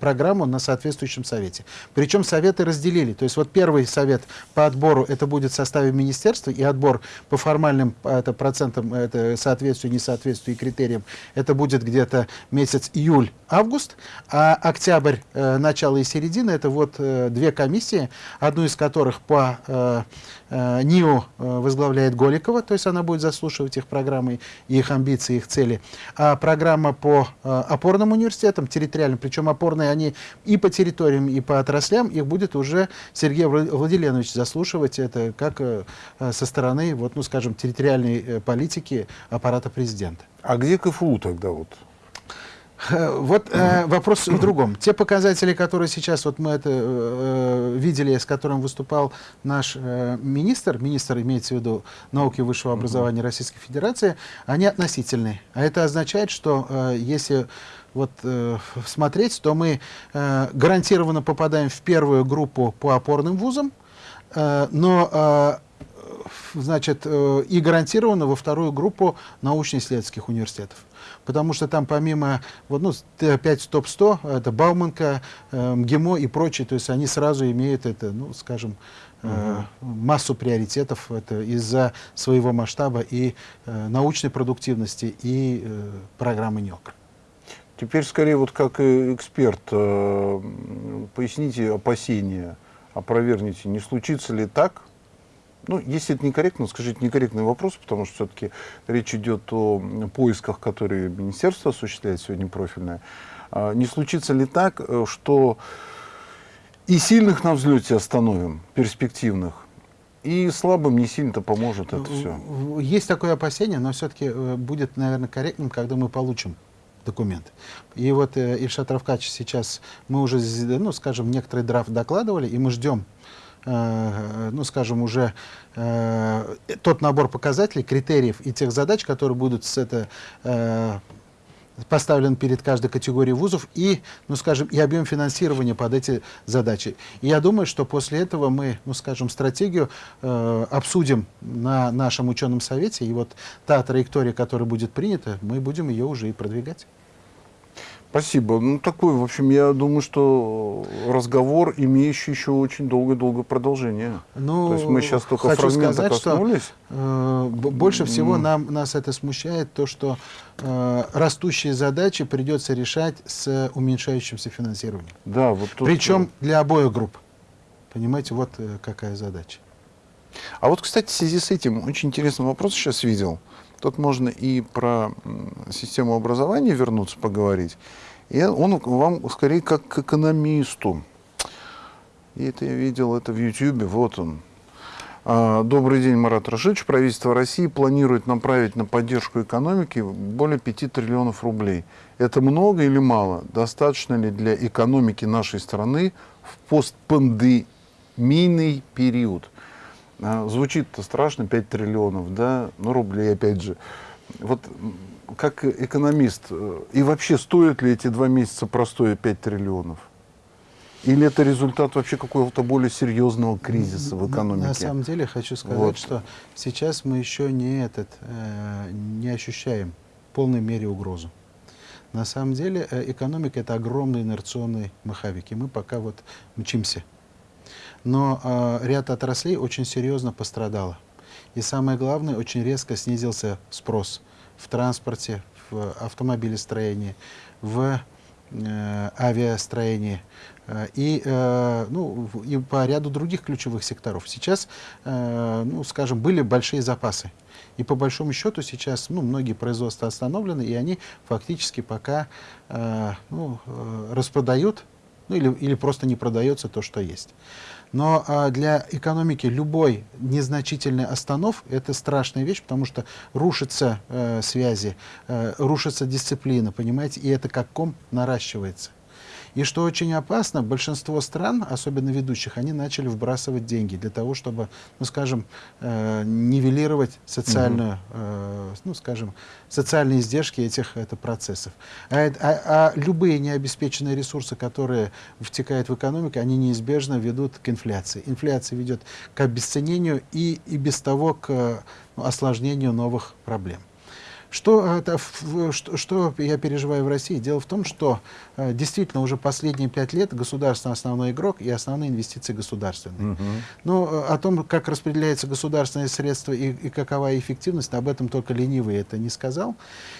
программу на соответствующем совете. Причем советы разделили. То есть вот первый совет по отбору это будет в составе министерства, и отбор по формальным это, процентам это соответствию, несоответствию и критериям, это будет где-то месяц июль-август, а октябрь, э, начало и середина, это вот э, две комиссии, одну из которых по э, НИО э, возглавляет Голикова, то есть она будет заслушивать их программы, их амбиции, их цели. А программа по э, опорным университетам, территориальным, причем опорные они и по территориям, и по отраслям, их будет уже Сергей Владимирович заслушивать это как э, со стороны, вот, ну, скажем, территориальной э, политики аппарата президента. А где КФУ тогда вот? Э, вот э, вопрос в другом. Те показатели, которые сейчас вот мы это э, видели, с которым выступал наш э, министр, министр имеется в виду науки и высшего образования Российской Федерации, они относительные. А это означает, что э, если вот э, смотреть, то мы э, гарантированно попадаем в первую группу по опорным вузам, э, но э, значит, э, и гарантированно во вторую группу научно-исследовательских университетов. Потому что там помимо, вот, ну, опять топ-100, это Бауманка, э, МГИМО и прочие, то есть они сразу имеют это, ну, скажем, э, массу приоритетов из-за своего масштаба и э, научной продуктивности, и э, программы НИОК. Теперь скорее вот как эксперт, э, поясните опасения, опровергните, не случится ли так, ну, если это некорректно, скажите некорректный вопрос, потому что все-таки речь идет о поисках, которые министерство осуществляет сегодня профильное. А не случится ли так, э, что и сильных на взлете остановим, перспективных, и слабым не сильно-то поможет это все? Есть такое опасение, но все-таки э, будет, наверное, корректным, когда мы получим документ. И вот э, Ильшат Равкач сейчас, мы уже, ну, скажем, некоторый драфт докладывали, и мы ждем ну, скажем, уже э, тот набор показателей, критериев и тех задач, которые будут с это э, поставлен перед каждой категорией вузов и, ну, скажем, и объем финансирования под эти задачи. И я думаю, что после этого мы, ну, скажем, стратегию э, обсудим на нашем ученом совете, и вот та траектория, которая будет принята, мы будем ее уже и продвигать. Спасибо. Ну, такой, в общем, я думаю, что разговор, имеющий еще очень долгое-долгое продолжение. Ну, То есть мы сейчас только хочу фрагмента сказать, коснулись. Что, э, больше всего нам, нас это смущает, то, что э, растущие задачи придется решать с уменьшающимся финансированием. Да, вот тут... Причем для обоих групп. Понимаете, вот э, какая задача. А вот, кстати, в связи с этим очень интересный вопрос сейчас видел. Тут можно и про систему образования вернуться поговорить. И он вам скорее как к экономисту. И это я видел это в YouTube, вот он. А, добрый день, Марат Рашидович. Правительство России планирует направить на поддержку экономики более 5 триллионов рублей. Это много или мало? Достаточно ли для экономики нашей страны в постпандемийный период? А, звучит-то страшно, 5 триллионов, да, ну рублей опять же. Вот как экономист, э, и вообще стоят ли эти два месяца простое 5 триллионов? Или это результат вообще какого-то более серьезного кризиса в экономике? На самом деле хочу сказать, вот. что сейчас мы еще не, этот, э, не ощущаем в полной мере угрозу. На самом деле э, экономика это огромный инерционный маховик, и мы пока вот мчимся но э, ряд отраслей очень серьезно пострадало. И самое главное, очень резко снизился спрос в транспорте, в автомобилестроении, в э, авиастроении э, и, э, ну, и по ряду других ключевых секторов. Сейчас, э, ну, скажем, были большие запасы. И по большому счету сейчас ну, многие производства остановлены, и они фактически пока ну, распродают, ну, или, или просто не продается то, что есть. Но а, для экономики любой незначительный останов – это страшная вещь, потому что рушатся э, связи, э, рушится дисциплина, понимаете, и это как ком наращивается. И что очень опасно, большинство стран, особенно ведущих, они начали вбрасывать деньги для того, чтобы, ну, скажем, э, нивелировать социальную, э, ну, скажем, социальные издержки этих это, процессов. А, а, а любые необеспеченные ресурсы, которые втекают в экономику, они неизбежно ведут к инфляции. Инфляция ведет к обесценению и, и без того к ну, осложнению новых проблем. Что, это, что, что я переживаю в России? Дело в том, что э, действительно уже последние пять лет государство основной игрок и основные инвестиции государственные. Угу. Но э, о том, как распределяются государственные средства и, и какова эффективность, об этом только ленивый это не сказал.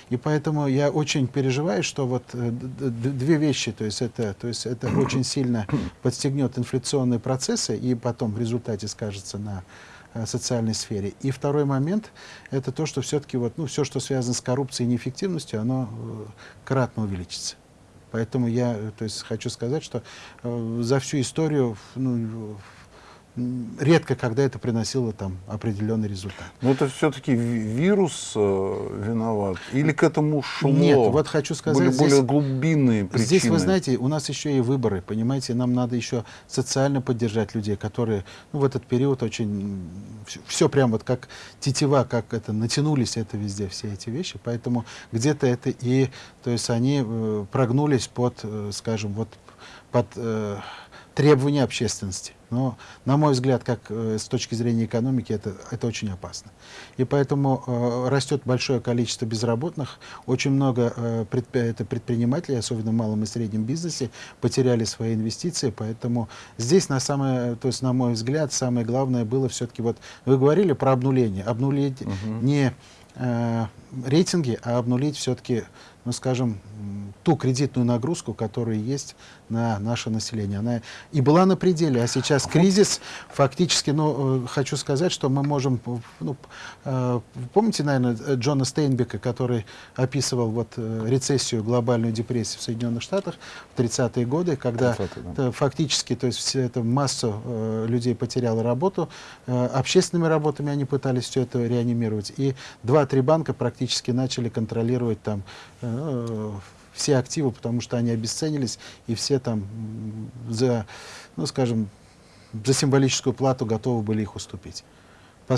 И поэтому я очень переживаю, что вот э, две вещи, то есть это, то есть это очень сильно подстегнет инфляционные процессы и потом в результате скажется на Э, социальной сфере. И второй момент – это то, что все-таки вот, ну, все, что связано с коррупцией и неэффективностью, оно э, кратно увеличится. Поэтому я э, то есть, хочу сказать, что э, за всю историю ну, редко когда это приносило там определенный результат. Но это все-таки вирус э, виноват? Или к этому шло? Нет, вот хочу сказать, были здесь, более глубинные причины? Здесь, вы знаете, у нас еще и выборы, понимаете, нам надо еще социально поддержать людей, которые ну, в этот период очень, все, все прям вот как тетива, как это, натянулись это везде, все эти вещи, поэтому где-то это и, то есть они э, прогнулись под, э, скажем, вот под э, требования общественности. Но, на мой взгляд, как э, с точки зрения экономики, это, это очень опасно. И поэтому э, растет большое количество безработных. Очень много э, предпри это предпринимателей, особенно в малом и среднем бизнесе, потеряли свои инвестиции. Поэтому здесь, на, самое, то есть, на мой взгляд, самое главное было все-таки, вот вы говорили про обнуление. Обнулить угу. не э, рейтинги, а обнулить все-таки ну, скажем, ту кредитную нагрузку, которая есть на наше население. Она и была на пределе, а сейчас кризис фактически, ну, э, хочу сказать, что мы можем, ну, э, помните, наверное, Джона Стейнбека, который описывал вот э, рецессию, глобальную депрессию в Соединенных Штатах в 30-е годы, когда да. фактически, то есть все это массу людей потеряла работу, общественными работами они пытались все это реанимировать, и два-три банка практически начали контролировать там Э, все активы, потому что они обесценились, и все там за, ну, скажем, за символическую плату готовы были их уступить.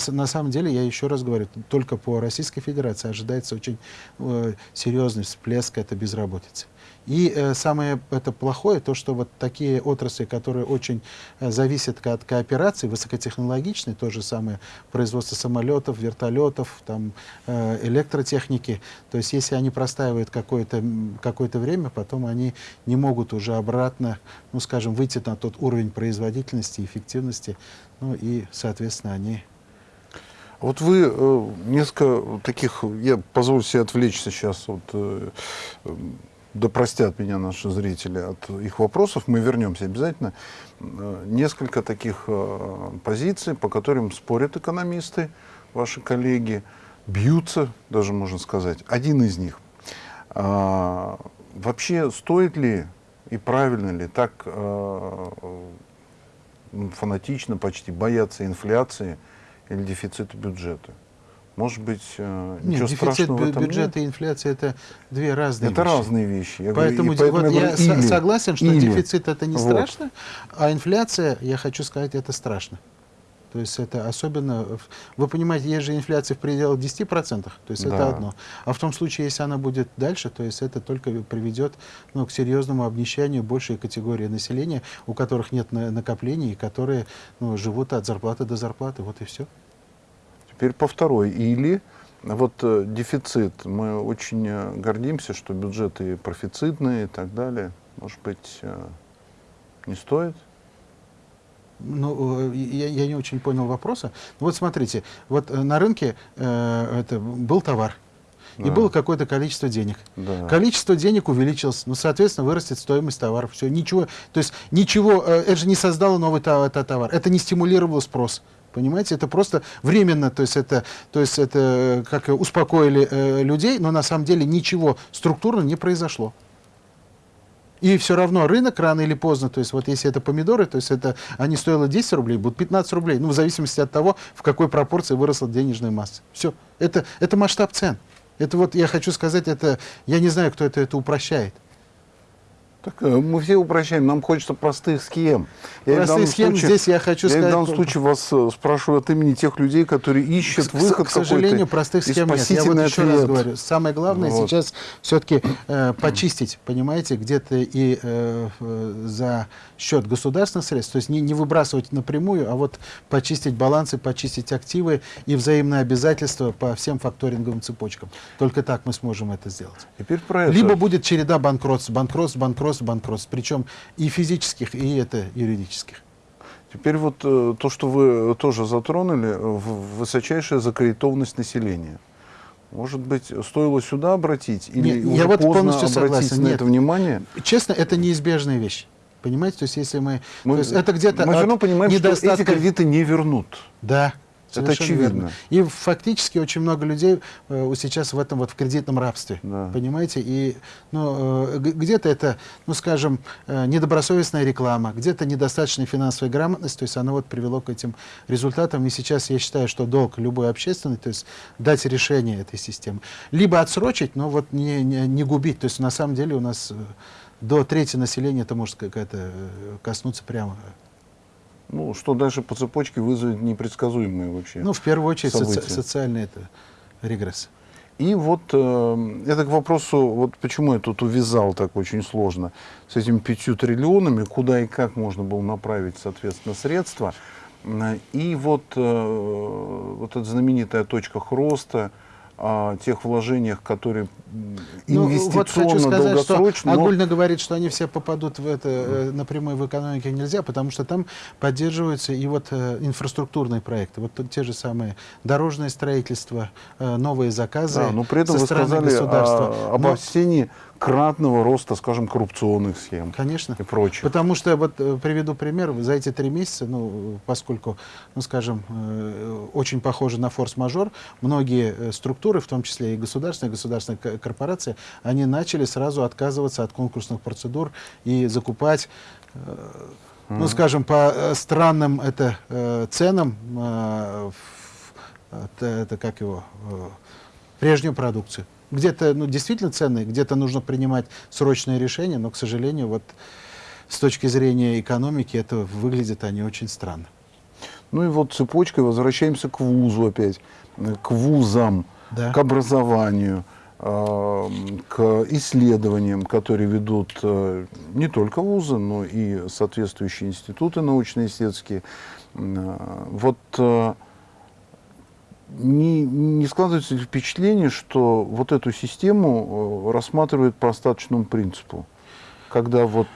На самом деле, я еще раз говорю, только по Российской Федерации ожидается очень э, серьезный всплеск этой безработицы. И э, самое это плохое, то, что вот такие отрасли, которые очень э, зависят от кооперации, высокотехнологичные, то же самое производство самолетов, вертолетов, там, э, электротехники, то есть если они простаивают какое-то какое время, потом они не могут уже обратно, ну, скажем, выйти на тот уровень производительности, эффективности, ну и, соответственно, они вот вы э, несколько таких, я позволю себе отвлечься сейчас от э, да простят меня наши зрители от их вопросов, мы вернемся обязательно. Э, несколько таких э, позиций, по которым спорят экономисты, ваши коллеги, бьются, даже можно сказать. Один из них. А, вообще, стоит ли и правильно ли так а, фанатично почти бояться инфляции или дефицита бюджета? Может быть, э, нет, ничего дефицит страшного в этом бюджета нет? и инфляция это две разные это вещи. Это разные вещи. Я поэтому, говорю, поэтому вот я, я или, согласен, что или. дефицит это не вот. страшно, а инфляция, я хочу сказать, это страшно. То есть это особенно... Вы понимаете, есть же инфляция в пределах 10%, то есть да. это одно. А в том случае, если она будет дальше, то есть это только приведет ну, к серьезному обнищанию большей категории населения, у которых нет накоплений, и которые ну, живут от зарплаты до зарплаты. Вот и все. Теперь по второй. Или вот э, дефицит. Мы очень э, гордимся, что бюджеты профицитные и так далее. Может быть, э, не стоит? Ну, я, я не очень понял вопроса. Вот смотрите, вот на рынке э, это был товар, да. и было какое-то количество денег. Да. Количество денег увеличилось, ну, соответственно, вырастет стоимость товаров. Все, ничего, то есть ничего, это же не создало новый товар, это не стимулировало спрос. Понимаете, это просто временно, то есть это, то есть это э, как успокоили э, людей, но на самом деле ничего структурно не произошло. И все равно рынок рано или поздно, то есть вот если это помидоры, то есть это они стоило 10 рублей, будут 15 рублей, ну в зависимости от того, в какой пропорции выросла денежная масса. Все, это, это масштаб цен. Это вот я хочу сказать, это я не знаю, кто это, это упрощает. Так, э, мы все упрощаем, нам хочется простых схем. Я простых схем случае, здесь я хочу я сказать... в данном случае вас э, спрашиваю от имени тех людей, которые ищут к, выход К сожалению, простых схем нет. Я вот еще ответ. раз говорю, самое главное вот. сейчас все-таки э, почистить, понимаете, где-то и э, за счет государственных средств, то есть не, не выбрасывать напрямую, а вот почистить балансы, почистить активы и взаимные обязательства по всем факторинговым цепочкам. Только так мы сможем это сделать. Теперь про это. Либо будет череда банкротств, банкротств, банкротств, банкротств, причем и физических, и это юридических. Теперь вот э, то, что вы тоже затронули, в высочайшая закредитованность населения. Может быть, стоило сюда обратить? Или Нет, уже я вот поздно полностью обратить согласен. на Нет. это внимание? Честно, это неизбежная вещь. Понимаете, то есть если мы... Мы, то есть это где-то мы все равно понимаем, недостатка... что эти кредиты не вернут. Да, Это очевидно. Верно. И фактически очень много людей э, сейчас в этом вот в кредитном рабстве, да. понимаете? И ну, э, где-то это, ну скажем, э, недобросовестная реклама, где-то недостаточная финансовая грамотность, то есть она вот привело к этим результатам. И сейчас я считаю, что долг любой общественный, то есть дать решение этой системы, либо отсрочить, но вот не, не, не губить. То есть на самом деле у нас э, до трети населения это может какая-то э, коснуться прямо. Ну, что дальше по цепочке вызовет непредсказуемые вообще Ну, в первую очередь, события. соци социальный это регресс. И вот э, это к вопросу, вот почему я тут увязал так очень сложно, с этими пятью триллионами, куда и как можно было направить, соответственно, средства. И вот, э, вот эта знаменитая точка роста, о тех вложениях, которые инвестиционно, ну, вот сказать, долгосрочно. Что огульно говорит, что они все попадут в это э, напрямую в экономике нельзя, потому что там поддерживаются и вот э, инфраструктурные проекты, вот те же самые дорожное строительство, э, новые заказы. Да, но при этом вы сказали о, об осении кратного роста, скажем, коррупционных схем. Конечно. И прочее. Потому что, вот э, приведу пример, за эти три месяца, ну, поскольку, ну, скажем, э, очень похоже на форс-мажор, многие э, структуры, в том числе и государственные, государственные корпорации, они начали сразу отказываться от конкурсных процедур и закупать ну, скажем, по странным это, э, ценам, э, это, это как его, э, прежнюю продукцию. Где-то ну, действительно ценные, где-то нужно принимать срочные решения, но, к сожалению, вот с точки зрения экономики это выглядит они очень странно. Ну и вот цепочкой возвращаемся к вузу опять, к вузам, да. к образованию, э, к исследованиям, которые ведут э, не только вузы, но и соответствующие институты научно-исследовательские. Э, вот не, не складывается впечатление, что вот эту систему рассматривают по остаточному принципу? Когда вот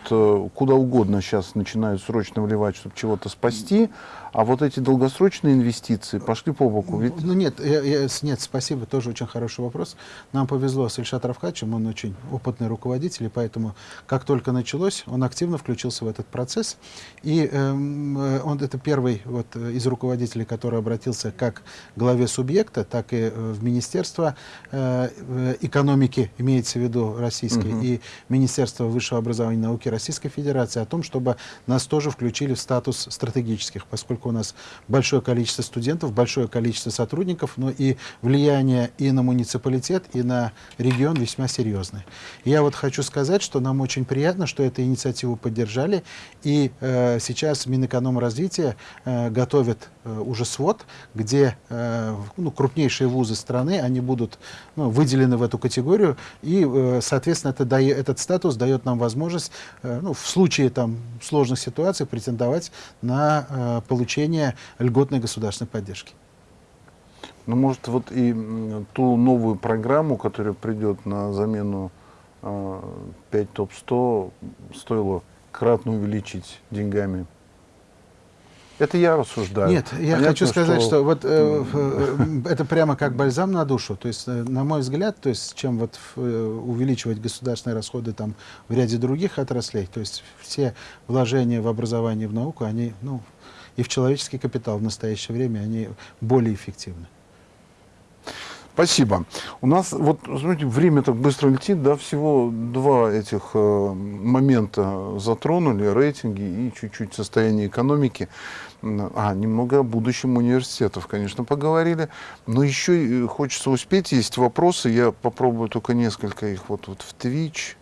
куда угодно сейчас начинают срочно вливать, чтобы чего-то спасти, а вот эти долгосрочные инвестиции пошли по боку. Ведь... Ну нет, я, я, нет, спасибо, тоже очень хороший вопрос. Нам повезло с Ильшат Равкачем, он очень опытный руководитель, и поэтому как только началось, он активно включился в этот процесс. И эм, он это первый вот, из руководителей, который обратился как к главе субъекта, так и в Министерство э, экономики, имеется в виду российской, угу. и Министерство высшего образования и науки Российской Федерации о том, чтобы нас тоже включили в статус стратегических, поскольку у нас большое количество студентов, большое количество сотрудников, но и влияние и на муниципалитет, и на регион весьма серьезное. Я вот хочу сказать, что нам очень приятно, что эту инициативу поддержали, и э, сейчас Минэкономразвития э, готовит э, уже свод, где э, ну, крупнейшие вузы страны, они будут ну, выделены в эту категорию, и, э, соответственно, это дает, этот статус дает нам возможность э, ну, в случае там, сложных ситуаций претендовать на э, получение получения льготной государственной поддержки. Ну, может, вот и ту новую программу, которая придет на замену э, 5 ТОП-100, стоило кратно увеличить деньгами? Это я рассуждаю. Нет, я Понятно, хочу сказать, что, что вот э, э, это прямо как бальзам на душу. То есть, э, на мой взгляд, то есть, чем вот э, увеличивать государственные расходы там в ряде других отраслей, то есть все вложения в образование, в науку, они, ну, и в человеческий капитал в настоящее время, они более эффективны. Спасибо. У нас, вот, смотрите, время так быстро летит, да, всего два этих э, момента затронули, рейтинги и чуть-чуть состояние экономики. А, немного о будущем университетов, конечно, поговорили. Но еще хочется успеть, есть вопросы, я попробую только несколько их вот, вот в Twitch.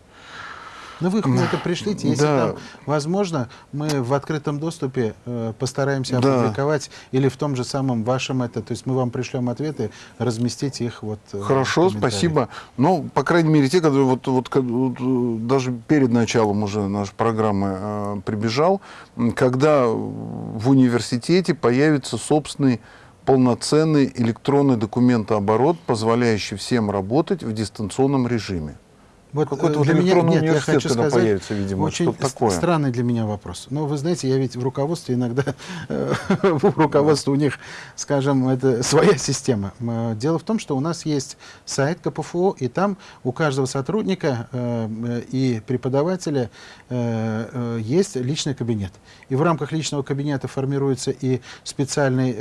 Ну вы на это пришлите, если Да. там возможно, мы в открытом доступе э, постараемся Да. опубликовать или в том же самом вашем это, то есть мы вам пришлем ответы, разместите их вот. э, Хорошо, спасибо. Ну, по крайней мере, те, которые вот, вот, вот, э, даже перед началом уже нашей программы э, прибежал, когда в университете появится собственный полноценный электронный документооборот, позволяющий всем работать в дистанционном режиме. Вот, Какой-то э, вот для меня- нет, я хочу сказать, появится, видимо, очень такое. странный для меня вопрос. Но вы знаете, я ведь в руководстве иногда, *laughs* э, в руководстве у них, скажем, это своя система. Э, Дело в том, что у нас есть сайт КПФУ, и там у каждого сотрудника и преподавателя есть личный кабинет. И в рамках личного кабинета формируется и специальный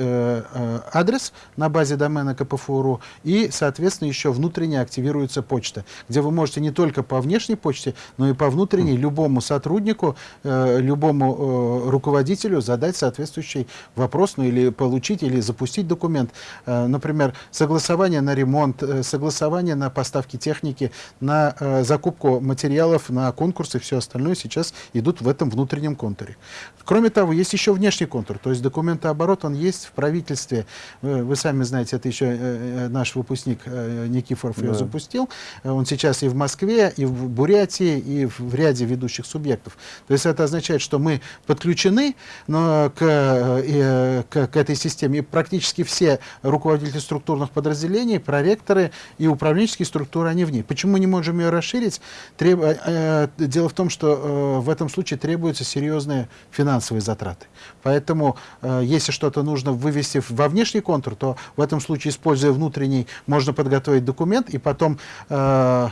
адрес на базе домена КПФУ.ру, и, соответственно, еще внутренне активируется почта, где вы можете не только по внешней почте, но и по внутренней любому сотруднику, э, любому э, руководителю задать соответствующий вопрос, ну или получить, или запустить документ. Э, например, согласование на ремонт, согласование на поставки техники, на закупку материалов, на конкурсы, все остальное сейчас идут в этом внутреннем контуре. Кроме того, есть еще внешний контур, то есть документооборот, он есть в правительстве. Вы, сами знаете, это еще наш выпускник Никифоров ее Да. запустил. Он сейчас и в Москве, и в Бурятии, и в, ряде ведущих субъектов. То есть это означает, что мы подключены но к, э, э, к, к этой системе. И практически все руководители структурных подразделений, проректоры и управленческие структуры, они в ней. Почему мы не можем ее расширить? Треб- э, Дело в том, что в этом случае требуются серьезные финансовые затраты. Поэтому, если что-то нужно вывести во внешний контур, то в этом случае, используя внутренний, можно подготовить документ, и потом э,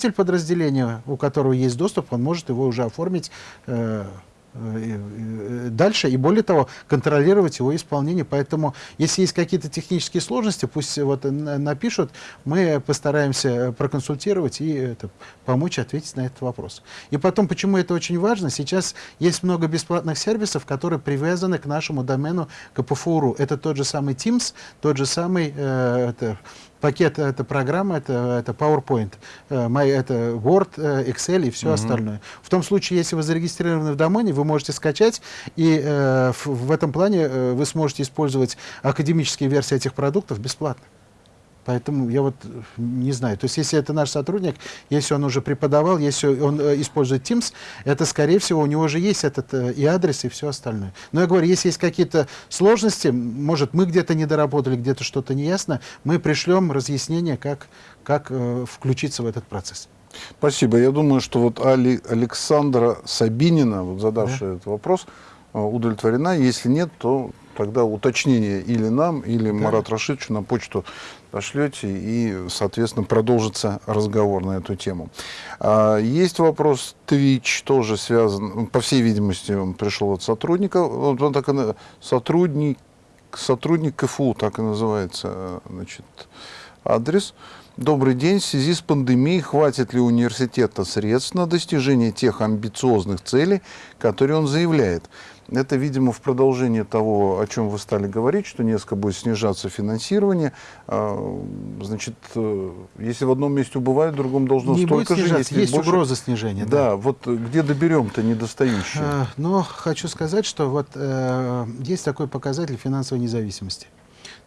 руководитель подразделения, у которого есть доступ, он может его уже оформить э, э, э, дальше и более того контролировать его исполнение. Поэтому если есть какие-то технические сложности пусть вот на- напишут мы постараемся проконсультировать и это, помочь ответить на этот вопрос. И потом почему это очень важно сейчас есть много бесплатных сервисов которые привязаны к нашему домену КПФУ.ру это тот же самый Teams тот же самый это, пакет это программа, это, это PowerPoint, э, это Word, э, Excel и все остальное. В том случае, если вы зарегистрированы в домене, вы можете скачать, и э, в, в этом плане э, вы сможете использовать академические версии этих продуктов бесплатно. Поэтому я вот э, не знаю. То есть, если это наш сотрудник, если он уже преподавал, если он э, использует Teams, это, скорее всего, у него уже есть этот э, и адрес, и все остальное. Но я говорю, если есть какие-то сложности, может, мы где-то не доработали, где-то что-то не ясно, мы пришлем разъяснение, как, как включиться в этот процесс. Спасибо. Я думаю, что вот Али- Александра Сабинина, вот задавшая этот вопрос, удовлетворена. Если нет, то тогда уточнение или нам, или Марат Рашидовичу на почту пошлете, и, соответственно, продолжится разговор на эту тему. А, Есть вопрос Twitch, тоже связан, по всей видимости, он пришел от сотрудника. Он так и сотрудник, сотрудник КФУ, так и называется, э, значит, адрес. Добрый день. В связи с пандемией хватит ли университета средств на достижение тех амбициозных целей, которые он заявляет? Это, видимо, в продолжение того, о чем вы стали говорить, что несколько будет снижаться финансирование. А, Значит, э, если в одном месте убывает, в другом должно не столько же. если есть больше- угроза снижения. Да, вот э, где доберем-то недостающие? Э, Но хочу сказать, что вот э, есть такой показатель финансовой независимости.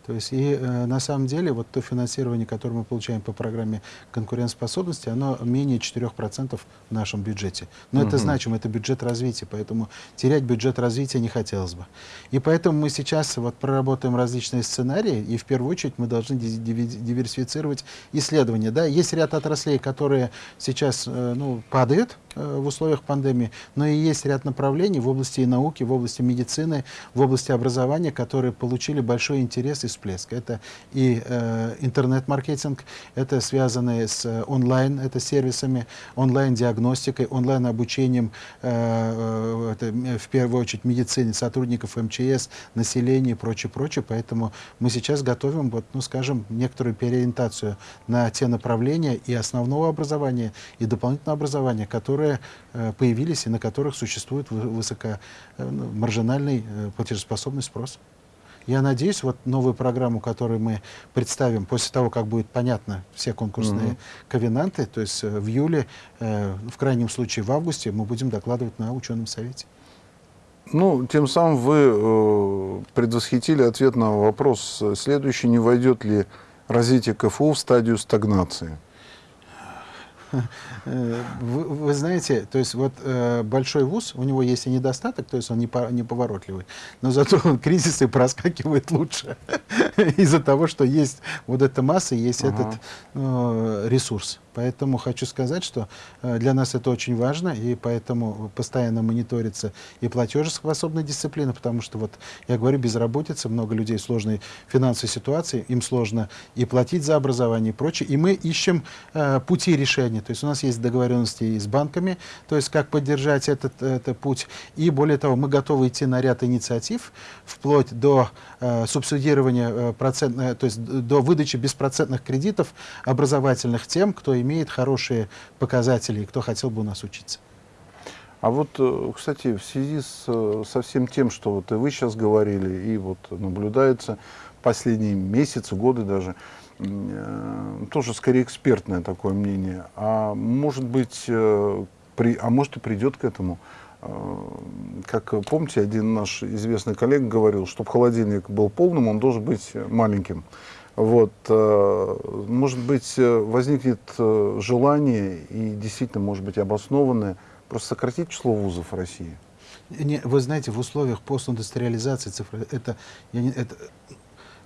То есть и э, на самом деле вот то финансирование, которое мы получаем по программе конкурентоспособности, оно менее 4% в нашем бюджете. Но это значимо, это бюджет развития, поэтому терять бюджет развития не хотелось бы. И поэтому мы сейчас вот проработаем различные сценарии, и в первую очередь мы должны диверсифицировать исследования. Да? Есть ряд отраслей, которые сейчас э, ну, падают, э, в условиях пандемии, но и есть ряд направлений в области и науки, в области медицины, в области образования, которые получили большой интерес и всплеск. Это и э, интернет-маркетинг, это связанные с э, онлайн, это сервисами, онлайн-диагностикой, онлайн-обучением, э, э, это в первую очередь медицины, сотрудников МЧС, населения и прочее, прочее. Поэтому мы сейчас готовим, вот, ну, скажем, некоторую переориентацию на те направления и основного образования, и дополнительного образования, которые э, появились и на которых существует вы- высокомаржинальный э, платежеспособный спрос. Я надеюсь, вот новую программу, которую мы представим после того, как будет понятно все конкурсные угу. ковенанты, то есть в июле, в крайнем случае в августе, мы будем докладывать на ученом совете. Ну, тем самым вы э, предвосхитили ответ на вопрос следующий, не войдет ли развитие КФУ в стадию стагнации? *laughs* Вы, вы знаете, то есть вот э, большой вуз, у него есть и недостаток, то есть он не, по, не поворотливый, но зато он *laughs* кризисы проскакивает лучше *laughs* из-за того, что есть вот эта масса, есть этот э, ресурс. Поэтому хочу сказать, что э, для нас это очень важно, и поэтому постоянно мониторится и платежеспособная дисциплина, потому что, вот я говорю, безработица, много людей в сложной финансовой ситуации, им сложно и платить за образование и прочее, и мы ищем э, пути решения. То есть у нас есть договоренности и с банками, то есть как поддержать этот, этот путь, и более того, мы готовы идти на ряд инициатив, вплоть до э, субсидирования, э, процент, э, то есть до выдачи беспроцентных кредитов образовательных тем, кто имеет хорошие показатели и кто хотел бы у нас учиться. А вот, э, кстати, в связи с, э, со всем тем, что вот и вы сейчас говорили, и вот наблюдается последние месяцы, годы даже, э, тоже скорее экспертное такое мнение. А может быть, при, а может и придет к этому. Как помните, один наш известный коллега говорил, чтобы холодильник был полным, он должен быть маленьким. Вот, э, может быть, э, возникнет э, желание и действительно, может быть, обоснованное просто сократить число вузов в России? Не, вы знаете, в условиях постиндустриализации цифры, это, я не, это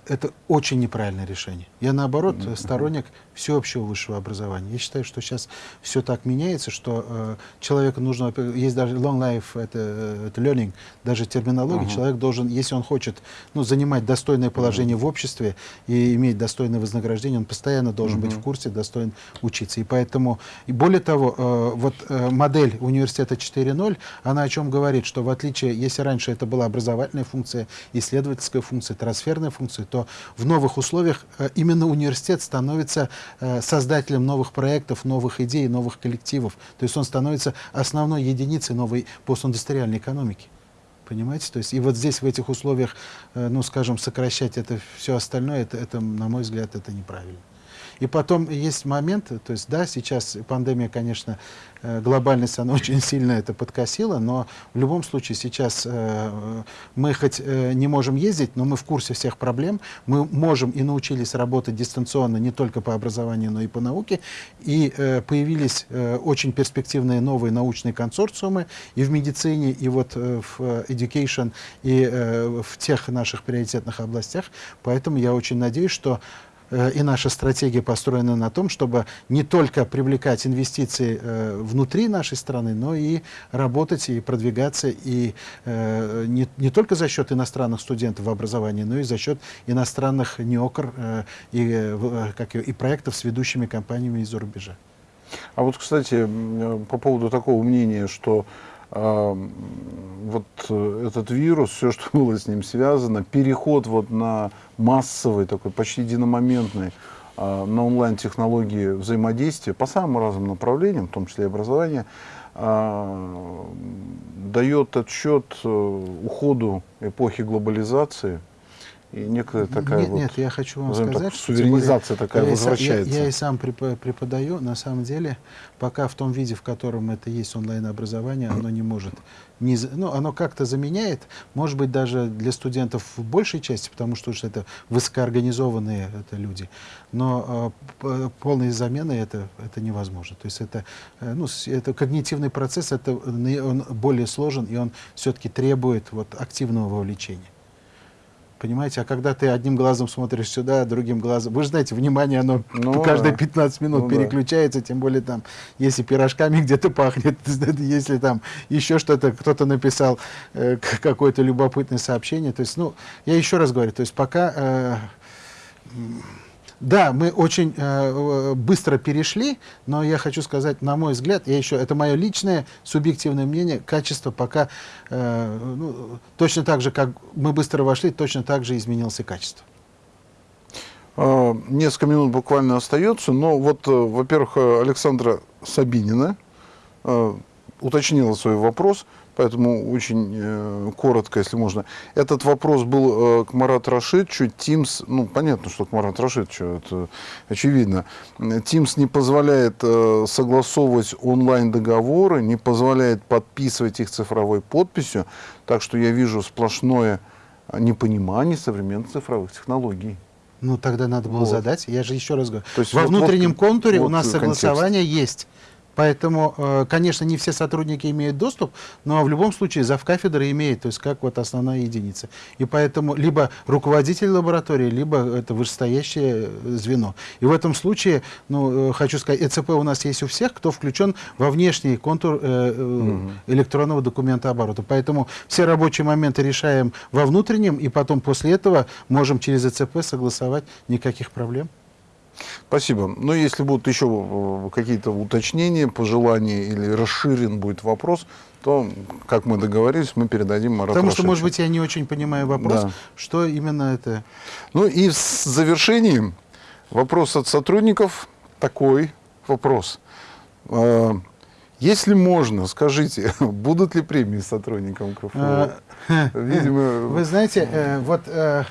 это очень неправильное решение. Я, наоборот, mm -hmm. сторонник всеобщего высшего образования. Я считаю, что сейчас все так меняется, что э, человеку нужно, есть даже long life, это, э, это learning, даже терминология, uh -huh. человек должен, если он хочет ну, занимать достойное положение uh -huh. в обществе и иметь достойное вознаграждение, он постоянно должен uh -huh. быть в курсе, достоин учиться. И поэтому, и более того, э, вот э, модель университета 4.0, она о чем говорит, что в отличие, если раньше это была образовательная функция, исследовательская функция, трансферная функция, то в новых условиях э, именно университет становится Э, создателем новых проектов, новых идей, новых коллективов. То есть он становится основной единицей новой постиндустриальной экономики. Понимаете? То есть и вот здесь, в этих условиях, э, ну, скажем, сокращать это все остальное, это, это, на мой взгляд, это неправильно. И потом есть момент, то есть, да, сейчас пандемия, конечно, э, глобальность, она *laughs* очень сильно это подкосила, но в любом случае сейчас э, мы хоть э, не можем ездить, но мы в курсе всех проблем, мы можем и научились работать дистанционно не только по образованию, но и по науке, и появились очень перспективные новые научные консорциумы и в медицине, и вот в education, и в тех наших приоритетных областях, поэтому я очень надеюсь, что Э, и наша стратегия построена на том, чтобы не только привлекать инвестиции э, внутри нашей страны, но и работать и продвигаться и э, не, не только за счет иностранных студентов в образовании, но и за счет иностранных неокр и, как, и проектов с ведущими компаниями из-за рубежа. А вот, кстати, по поводу такого мнения, что вот э, этот вирус, все, что было с ним связано, переход вот на массовый, такой почти единомоментный, а, на онлайн-технологии взаимодействия по самым разным направлениям, в том числе и образование, а, дает отчет э, уходу эпохи глобализации, и некая такая нет, вот, нет, я хочу вам сказать, так, суверенизация более, такая я возвращается. Я, я и сам преподаю, на самом деле, пока в том виде, в котором это есть онлайн-образование, оно не может, не, ну, оно как-то заменяет, может быть, даже для студентов в большей части, потому что уж это высокоорганизованные это люди, но э, полной замены это, это невозможно. То есть это, э, ну, это когнитивный процесс, это, он более сложен, и он все-таки требует вот, активного вовлечения. Понимаете, а когда ты одним глазом смотришь сюда, другим глазом... Вы же знаете, внимание, оно ну, *laughs* каждые 15 минут ну, переключается, да. тем более там, если пирожками *laughs* где-то пахнет, *laughs* если там еще что-то, кто-то написал э, какое-то любопытное сообщение. То есть, ну, я еще раз говорю, то есть пока... Э, да, мы очень э, быстро перешли, но я хочу сказать, на мой взгляд, я еще, это мое личное субъективное мнение, качество пока э, ну, точно так же, как мы быстро вошли, точно так же изменилось и качество. А, несколько минут буквально остается, но вот, э, во-первых, Александра Сабинина э, уточнила свой вопрос Поэтому очень э, коротко, если можно. Этот вопрос был э, к Марату Рашидовичу. Teams, ну, понятно, что к Марату Рашидовичу, это очевидно. Teams не позволяет э, согласовывать онлайн-договоры, не позволяет подписывать их цифровой подписью. Так что я вижу сплошное непонимание современных цифровых технологий. Ну, тогда надо было Вот. задать. Я же еще раз говорю. То есть Во вот- внутреннем вот- контуре у вот нас контекст. согласование есть. Поэтому, э, конечно, не все сотрудники имеют доступ, но в любом случае завкафедра имеет, то есть как вот основная единица. И поэтому либо руководитель лаборатории, либо это вышестоящее э, звено. И в этом случае, ну, э, хочу сказать, ЭЦП у нас есть у всех, кто включен во внешний контур э, электронного документа оборота. Поэтому все рабочие моменты решаем во внутреннем, и потом после этого можем через ЭЦП согласовать никаких проблем. Спасибо. Но если будут еще э, какие-то уточнения, пожелания или расширен будет вопрос, то, как мы договорились, мы передадим Марату Потому что, может быть, я не очень понимаю вопрос, Да. что именно это. Ну и в завершении вопрос от сотрудников. Такой вопрос. Э, Если можно, скажите, *laughs* будут ли премии сотрудникам КФУ? Э, *laughs* Видимо, Вы знаете, э, вот э,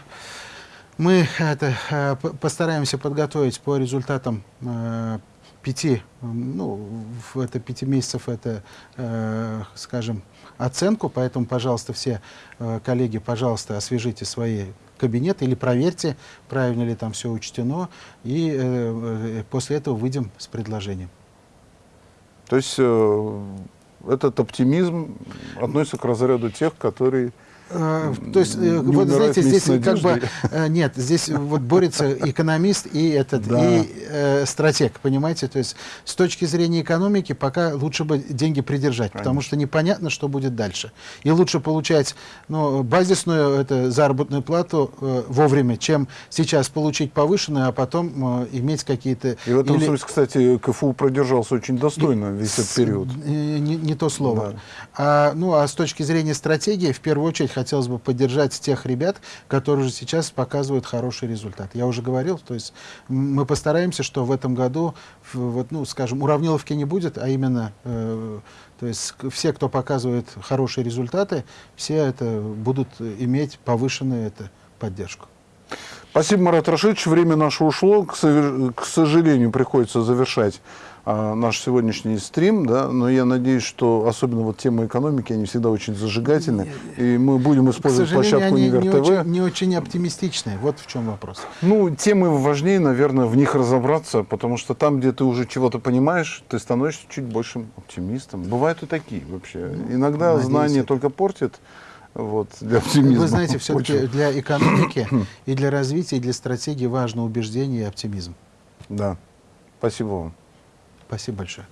мы это, э, постараемся подготовить по результатам э, пяти, ну, в это пяти месяцев это, э, скажем, оценку, поэтому, пожалуйста, все э, коллеги, пожалуйста, освежите свои кабинеты или проверьте, правильно ли там все учтено, и э, э, после этого выйдем с предложением. То есть э, этот оптимизм относится к разряду тех, которые... Э, То есть, э, Не вот знаете, здесь с как бы э, нет, здесь вот борется экономист и этот Да. и э, стратег, понимаете? То есть с точки зрения экономики пока лучше бы деньги придержать, потому Конечно. что непонятно, что будет дальше. И лучше получать ну, базисную это, заработную плату э, вовремя, чем сейчас получить повышенную, а потом э, иметь какие-то И в этом или- смысле, кстати, КФУ продержался очень достойно весь этот период. Э, Не, не то слово. Да. А, ну, а с точки зрения стратегии, в первую очередь хотелось бы поддержать тех ребят, которые уже сейчас показывают хороший результат. Я уже говорил, то есть мы постараемся, что в этом году, вот, ну, скажем, уравниловки не будет, а именно, э, то есть все, кто показывает хорошие результаты, все это будут иметь повышенную это, поддержку. Спасибо, Марат Рашидович. Время наше ушло. К, сожалению, приходится завершать наш сегодняшний стрим. Да? Но я надеюсь, что особенно вот темы экономики, они всегда очень зажигательны. И мы будем использовать площадку они Универ не ТВ. очень, не очень оптимистичные. Вот в чем вопрос. Ну, темы важнее, наверное, в них разобраться, потому что там, где ты уже чего-то понимаешь, ты становишься чуть большим оптимистом. Бывают и такие вообще. Иногда надеюсь, знание это- только портит вот, для оптимизма. Вы знаете, все-таки для экономики *coughs* и для развития, и для стратегии важно убеждение и оптимизм. Да. Спасибо вам. Спасибо большое.